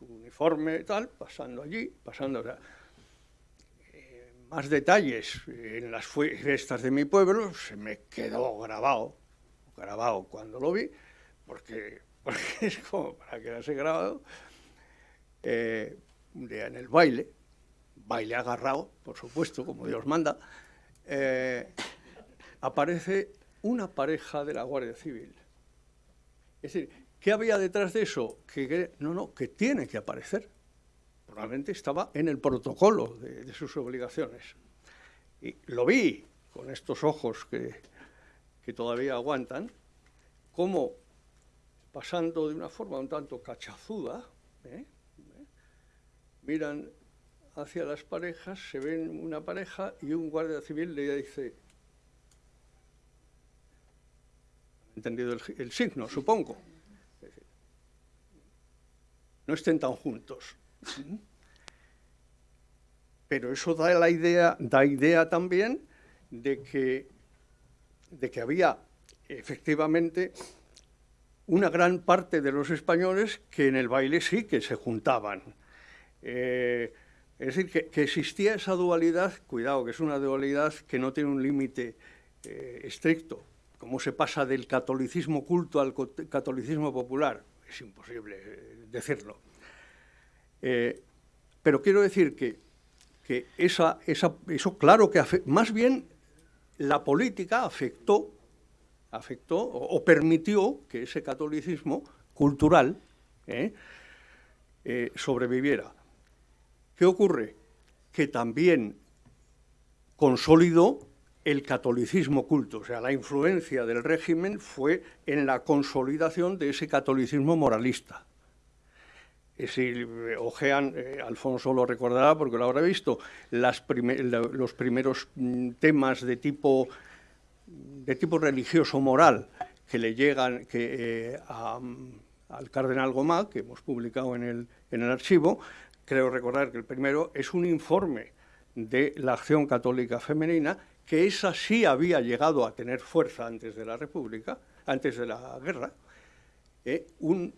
C: uniforme y tal, pasando allí, pasando más detalles en las fiestas de mi pueblo, se me quedó grabado, grabado cuando lo vi, porque, es como para quedarse grabado, eh, un día en el baile, baile agarrado, por supuesto, como Dios manda, eh, aparece una pareja de la Guardia Civil. Es decir, ¿qué había detrás de eso? que, no, no, que tiene que aparecer probablemente estaba en el protocolo de, sus obligaciones. Y lo vi con estos ojos que, todavía aguantan, como pasando de una forma un tanto cachazuda. ¿Eh? miran hacia las parejas, se ven una pareja y un guardia civil le dice, entendido el, signo, supongo, no estén tan juntos. Pero eso da la idea, da idea también de que, de que había efectivamente una gran parte de los españoles que en el baile sí que se juntaban. Eh, es decir, que, existía esa dualidad, cuidado, que es una dualidad que no tiene un límite eh, estricto. ¿Cómo se pasa del catolicismo culto al catolicismo popular? Es imposible eh, decirlo. Pero quiero decir que, esa, eso, claro que más bien la política afectó, afectó o, permitió que ese catolicismo cultural eh, eh, sobreviviera. ¿Qué ocurre? Que también consolidó el catolicismo culto, o sea, la influencia del régimen fue en la consolidación de ese catolicismo moralista si ojean, eh, Alfonso lo recordará porque lo habrá visto, los primeros mm, temas de tipo, de tipo religioso-moral que le llegan que, eh, al cardenal Gomá, que hemos publicado en el, en el archivo, creo recordar que el primero es un informe de la acción católica femenina, que esa sí había llegado a tener fuerza antes de la República, antes de la guerra, eh, un...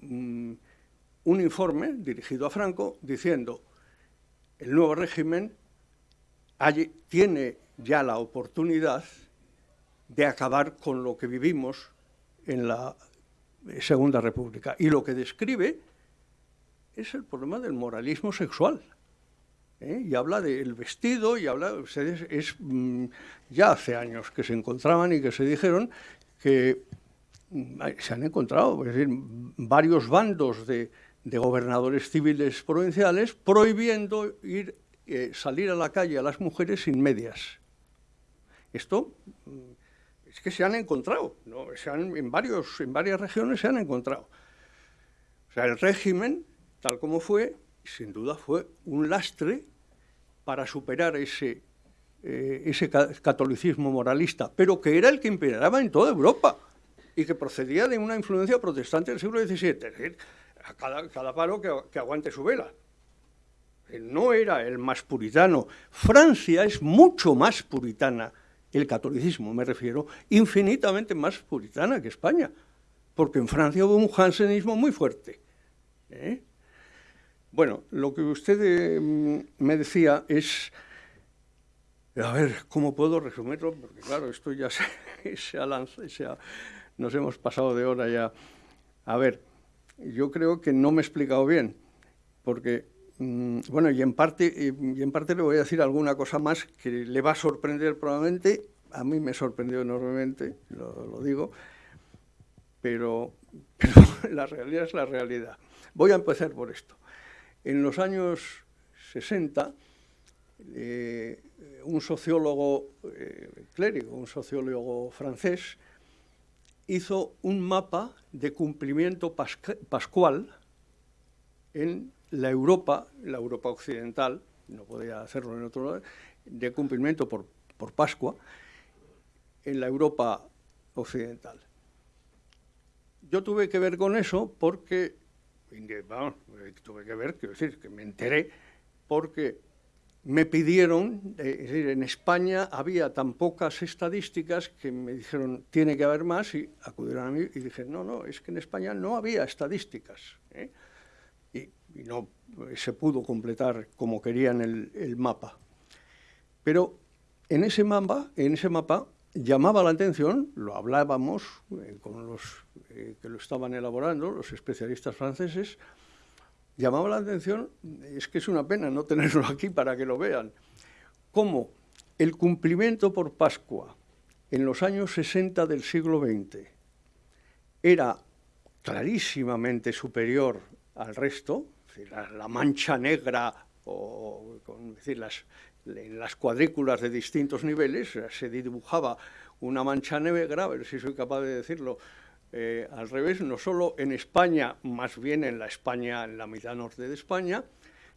C: Mm, un informe dirigido a Franco diciendo el nuevo régimen tiene ya la oportunidad de acabar con lo que vivimos en la Segunda República. Y lo que describe es el problema del moralismo sexual. ¿eh? Y habla del vestido, y habla, es, mm, ya hace años que se encontraban y que se dijeron que mm, se han encontrado, varios bandos de, de gobernadores civiles provinciales prohibiendo ir, eh, salir a la calle a las mujeres sin medias. Esto mm, Es que se han encontrado, ¿no? en, varios, en varias regiones se han encontrado. O sea, el régimen, tal como fue, sin duda fue un lastre para superar ese, eh, ese catolicismo moralista, pero que era el que imperaba en toda Europa y que procedía de una influencia protestante del siglo XVII. Es decir, a cada, cada palo que, que aguante su vela. No era el más puritano. Francia es mucho más puritana, el catolicismo me refiero, infinitamente más puritana que España, porque en Francia hubo un jansenismo muy fuerte. ¿eh? Bueno, lo que usted eh, me decía es, a ver, ¿cómo puedo resumirlo? Porque claro, esto ya se, ha lanzado, nos hemos pasado de hora ya. A ver, yo creo que no me he explicado bien, porque, mm, bueno, y en, parte, y en parte le voy a decir alguna cosa más que le va a sorprender probablemente, a mí me sorprendió enormemente, lo, digo, pero, pero la realidad es la realidad. Voy a empezar por esto. En los años 60, eh, un sociólogo eh, clérigo, un sociólogo francés, hizo un mapa de cumplimiento pascual en la Europa, la Europa occidental, no podía hacerlo en otro lugar, de cumplimiento por, por Pascua, en la Europa occidental. Yo tuve que ver con eso porque, vamos, tuve que ver, quiero decir, que me enteré porque me pidieron, eh, es decir, en España había tan pocas estadísticas que me dijeron, tiene que haber más, y acudieron a mí y dije, no, no, es que en España no había estadísticas. ¿eh? Y, no se pudo completar como querían el, mapa. Pero en ese mapa, en ese mapa llamaba la atención, lo hablábamos eh, con los que lo estaban elaborando, los especialistas franceses, llamaba la atención, es que es una pena no tenerlo aquí para que lo vean, cómo el cumplimiento por Pascua en los años 60 del siglo XX era clarísimamente superior al resto, la, mancha negra o, decir, las, las cuadrículas de distintos niveles se dibujaba una mancha negra, a ver si soy capaz de decirlo, eh, al revés, no solo en España, más bien en la España, en la mitad norte de España,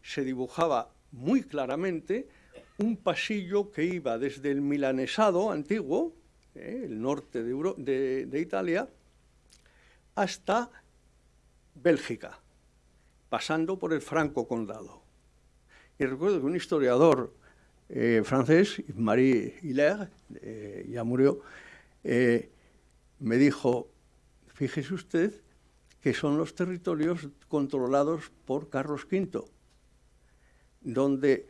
C: se dibujaba muy claramente un pasillo que iba desde el milanesado antiguo, eh, el norte de, Italia, hasta Bélgica, pasando por el Franco Condado. Y recuerdo que un historiador eh, francés, Marie Hilaire, ya murió, me dijo, Fíjese usted que son los territorios controlados por Carlos V, donde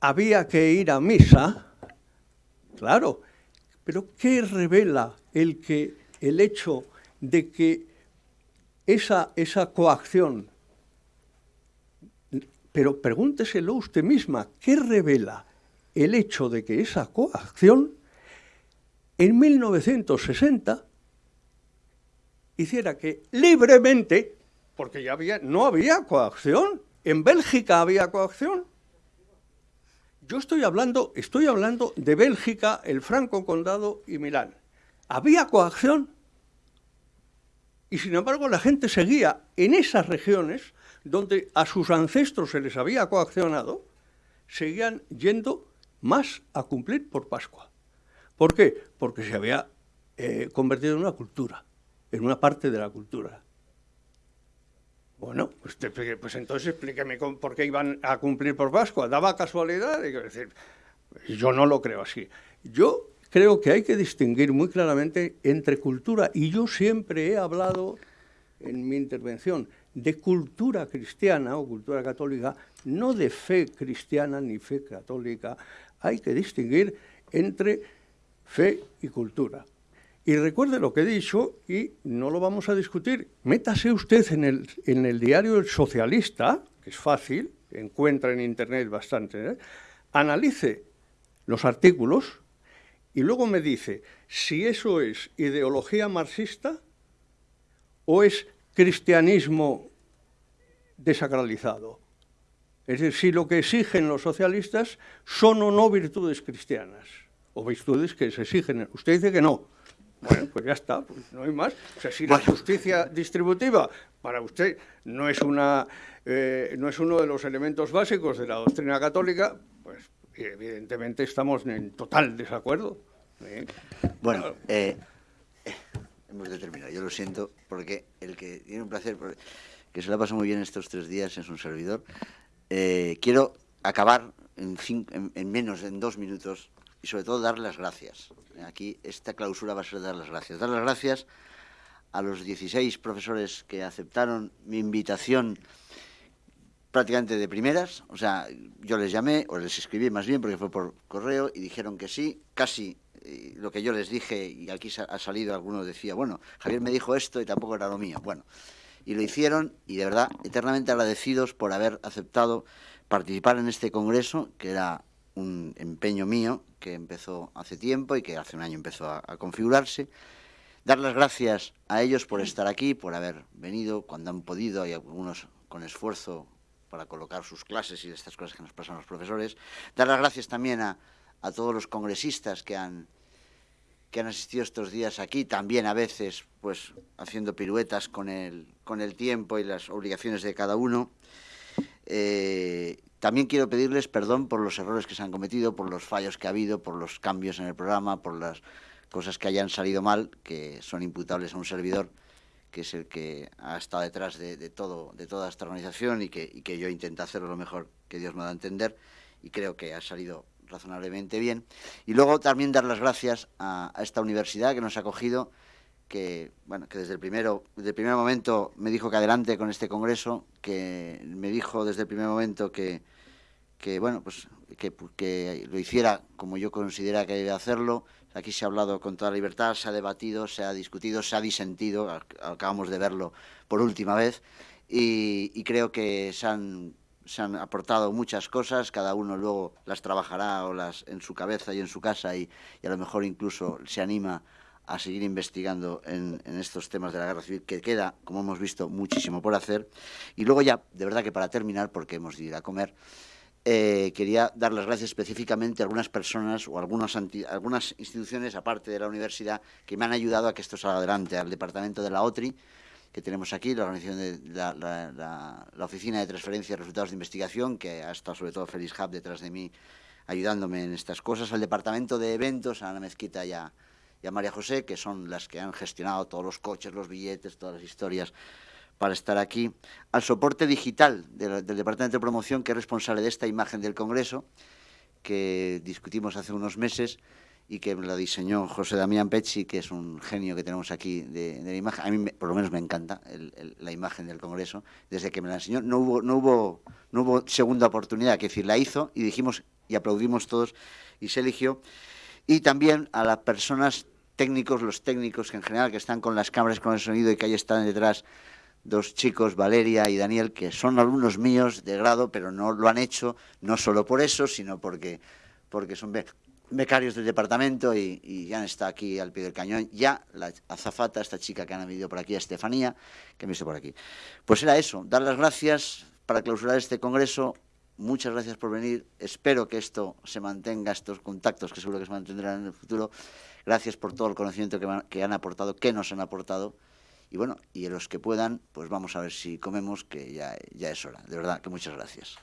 C: había que ir a misa, claro, pero ¿qué revela el, que, el hecho de que esa, esa coacción, pero pregúnteselo usted misma, ¿qué revela el hecho de que esa coacción en 1960 hiciera que libremente, porque ya había, no había coacción, en Bélgica había coacción. Yo estoy hablando, estoy hablando de Bélgica, el Franco Condado y Milán. Había coacción. Y sin embargo la gente seguía en esas regiones donde a sus ancestros se les había coaccionado, seguían yendo más a cumplir por Pascua. ¿Por qué? Porque se había eh, convertido en una cultura en una parte de la cultura. Bueno, pues, pues entonces explíqueme por qué iban a cumplir por Pascua. ¿Daba casualidad? Yo no lo creo así. Yo creo que hay que distinguir muy claramente entre cultura, y yo siempre he hablado en mi intervención de cultura cristiana o cultura católica, no de fe cristiana ni fe católica. Hay que distinguir entre fe y cultura. Y recuerde lo que he dicho y no lo vamos a discutir. Métase usted en el, en el diario El Socialista, que es fácil, encuentra en Internet bastante, ¿eh? analice los artículos y luego me dice si eso es ideología marxista o es cristianismo desacralizado. Es decir, si lo que exigen los socialistas son o no virtudes cristianas, o virtudes que se exigen. Usted dice que no, Bueno, pues ya está, pues no hay más. O sea, si la justicia distributiva para usted no es, una, eh, no es uno de los elementos básicos de la doctrina católica, pues evidentemente estamos en total desacuerdo. ¿eh?
A: Bueno, eh, hemos de terminar. Yo lo siento, porque el que tiene un placer, que se la pasado muy bien estos tres días es un servidor. quiero acabar en, en menos de dos minutos y sobre todo dar las gracias. Aquí esta clausura va a ser dar las gracias. Dar las gracias a los 16 profesores que aceptaron mi invitación prácticamente de primeras, o sea, yo les llamé, o les escribí más bien, porque fue por correo, y dijeron que sí, casi eh, lo que yo les dije, y aquí ha salido alguno decía, bueno, Javier me dijo esto y tampoco era lo mío. Bueno, y lo hicieron, y de verdad, eternamente agradecidos por haber aceptado participar en este congreso, que era un empeño mío que empezó hace tiempo y que hace un año empezó a, configurarse. Dar las gracias a ellos por estar aquí, por haber venido cuando han podido, y algunos con esfuerzo para colocar sus clases y estas cosas que nos pasan los profesores. Dar las gracias también a, a todos los congresistas que han, que han asistido estos días aquí, también a veces pues haciendo piruetas con el, con el tiempo y las obligaciones de cada uno. Eh, también quiero pedirles perdón por los errores que se han cometido, por los fallos que ha habido, por los cambios en el programa, por las cosas que hayan salido mal, que son imputables a un servidor, que es el que ha estado detrás de, todo, de toda esta organización y que, que yo intento hacerlo lo mejor que Dios me da a entender y creo que ha salido razonablemente bien. Y luego también dar las gracias a, a esta universidad que nos ha acogido que, bueno, que desde el, primero, desde el primer momento me dijo que adelante con este congreso, que me dijo desde el primer momento que, que bueno, pues que, que lo hiciera como yo considera que debe hacerlo. Aquí se ha hablado con toda libertad, se ha debatido, se ha discutido, se ha disentido, acabamos de verlo por última vez, y, creo que se han, se han aportado muchas cosas, cada uno luego las trabajará o las en su cabeza y en su casa y, a lo mejor incluso se anima a seguir investigando en, estos temas de la guerra civil, que queda, como hemos visto, muchísimo por hacer. Y luego ya, de verdad que para terminar, porque hemos de ir a comer, eh, quería dar las gracias específicamente a algunas personas o algunas, algunas instituciones, aparte de la universidad, que me han ayudado a que esto salga adelante, al departamento de la OTRI, que tenemos aquí, la Oficina de Transferencia de Resultados de Investigación, que ha estado sobre todo Félix Hub detrás de mí ayudándome en estas cosas, al Departamento de Eventos, a Ana Mezquita y y a María José, que son las que han gestionado todos los coches, los billetes, todas las historias para estar aquí, al soporte digital del, Departamento de Promoción, que es responsable de esta imagen del Congreso, que discutimos hace unos meses y que la diseñó José Damián Pecci, que es un genio que tenemos aquí de, la imagen. A mí, por lo menos, me encanta la imagen del Congreso. Desde que me la enseñó, no hubo, no hubo, no hubo segunda oportunidad, que decir, la hizo y dijimos y aplaudimos todos y se eligió y también a las personas técnicos, los técnicos en general que están con las cámaras, con el sonido y que ahí están detrás dos chicos, Valeria y Daniel, que son alumnos míos de grado, pero no lo han hecho no solo por eso, sino porque, porque son becarios del departamento y, ya está aquí al pie del cañón. Ya la azafata, esta chica que han venido por aquí, Estefanía, que me visto por aquí. Pues era eso, dar las gracias para clausurar este congreso Muchas gracias por venir. Espero que esto se mantenga, estos contactos que seguro que se mantendrán en el futuro. Gracias por todo el conocimiento que, han aportado, que nos han aportado. Y bueno, y a los que puedan, pues vamos a ver si comemos, que ya, ya es hora. De verdad, que muchas gracias.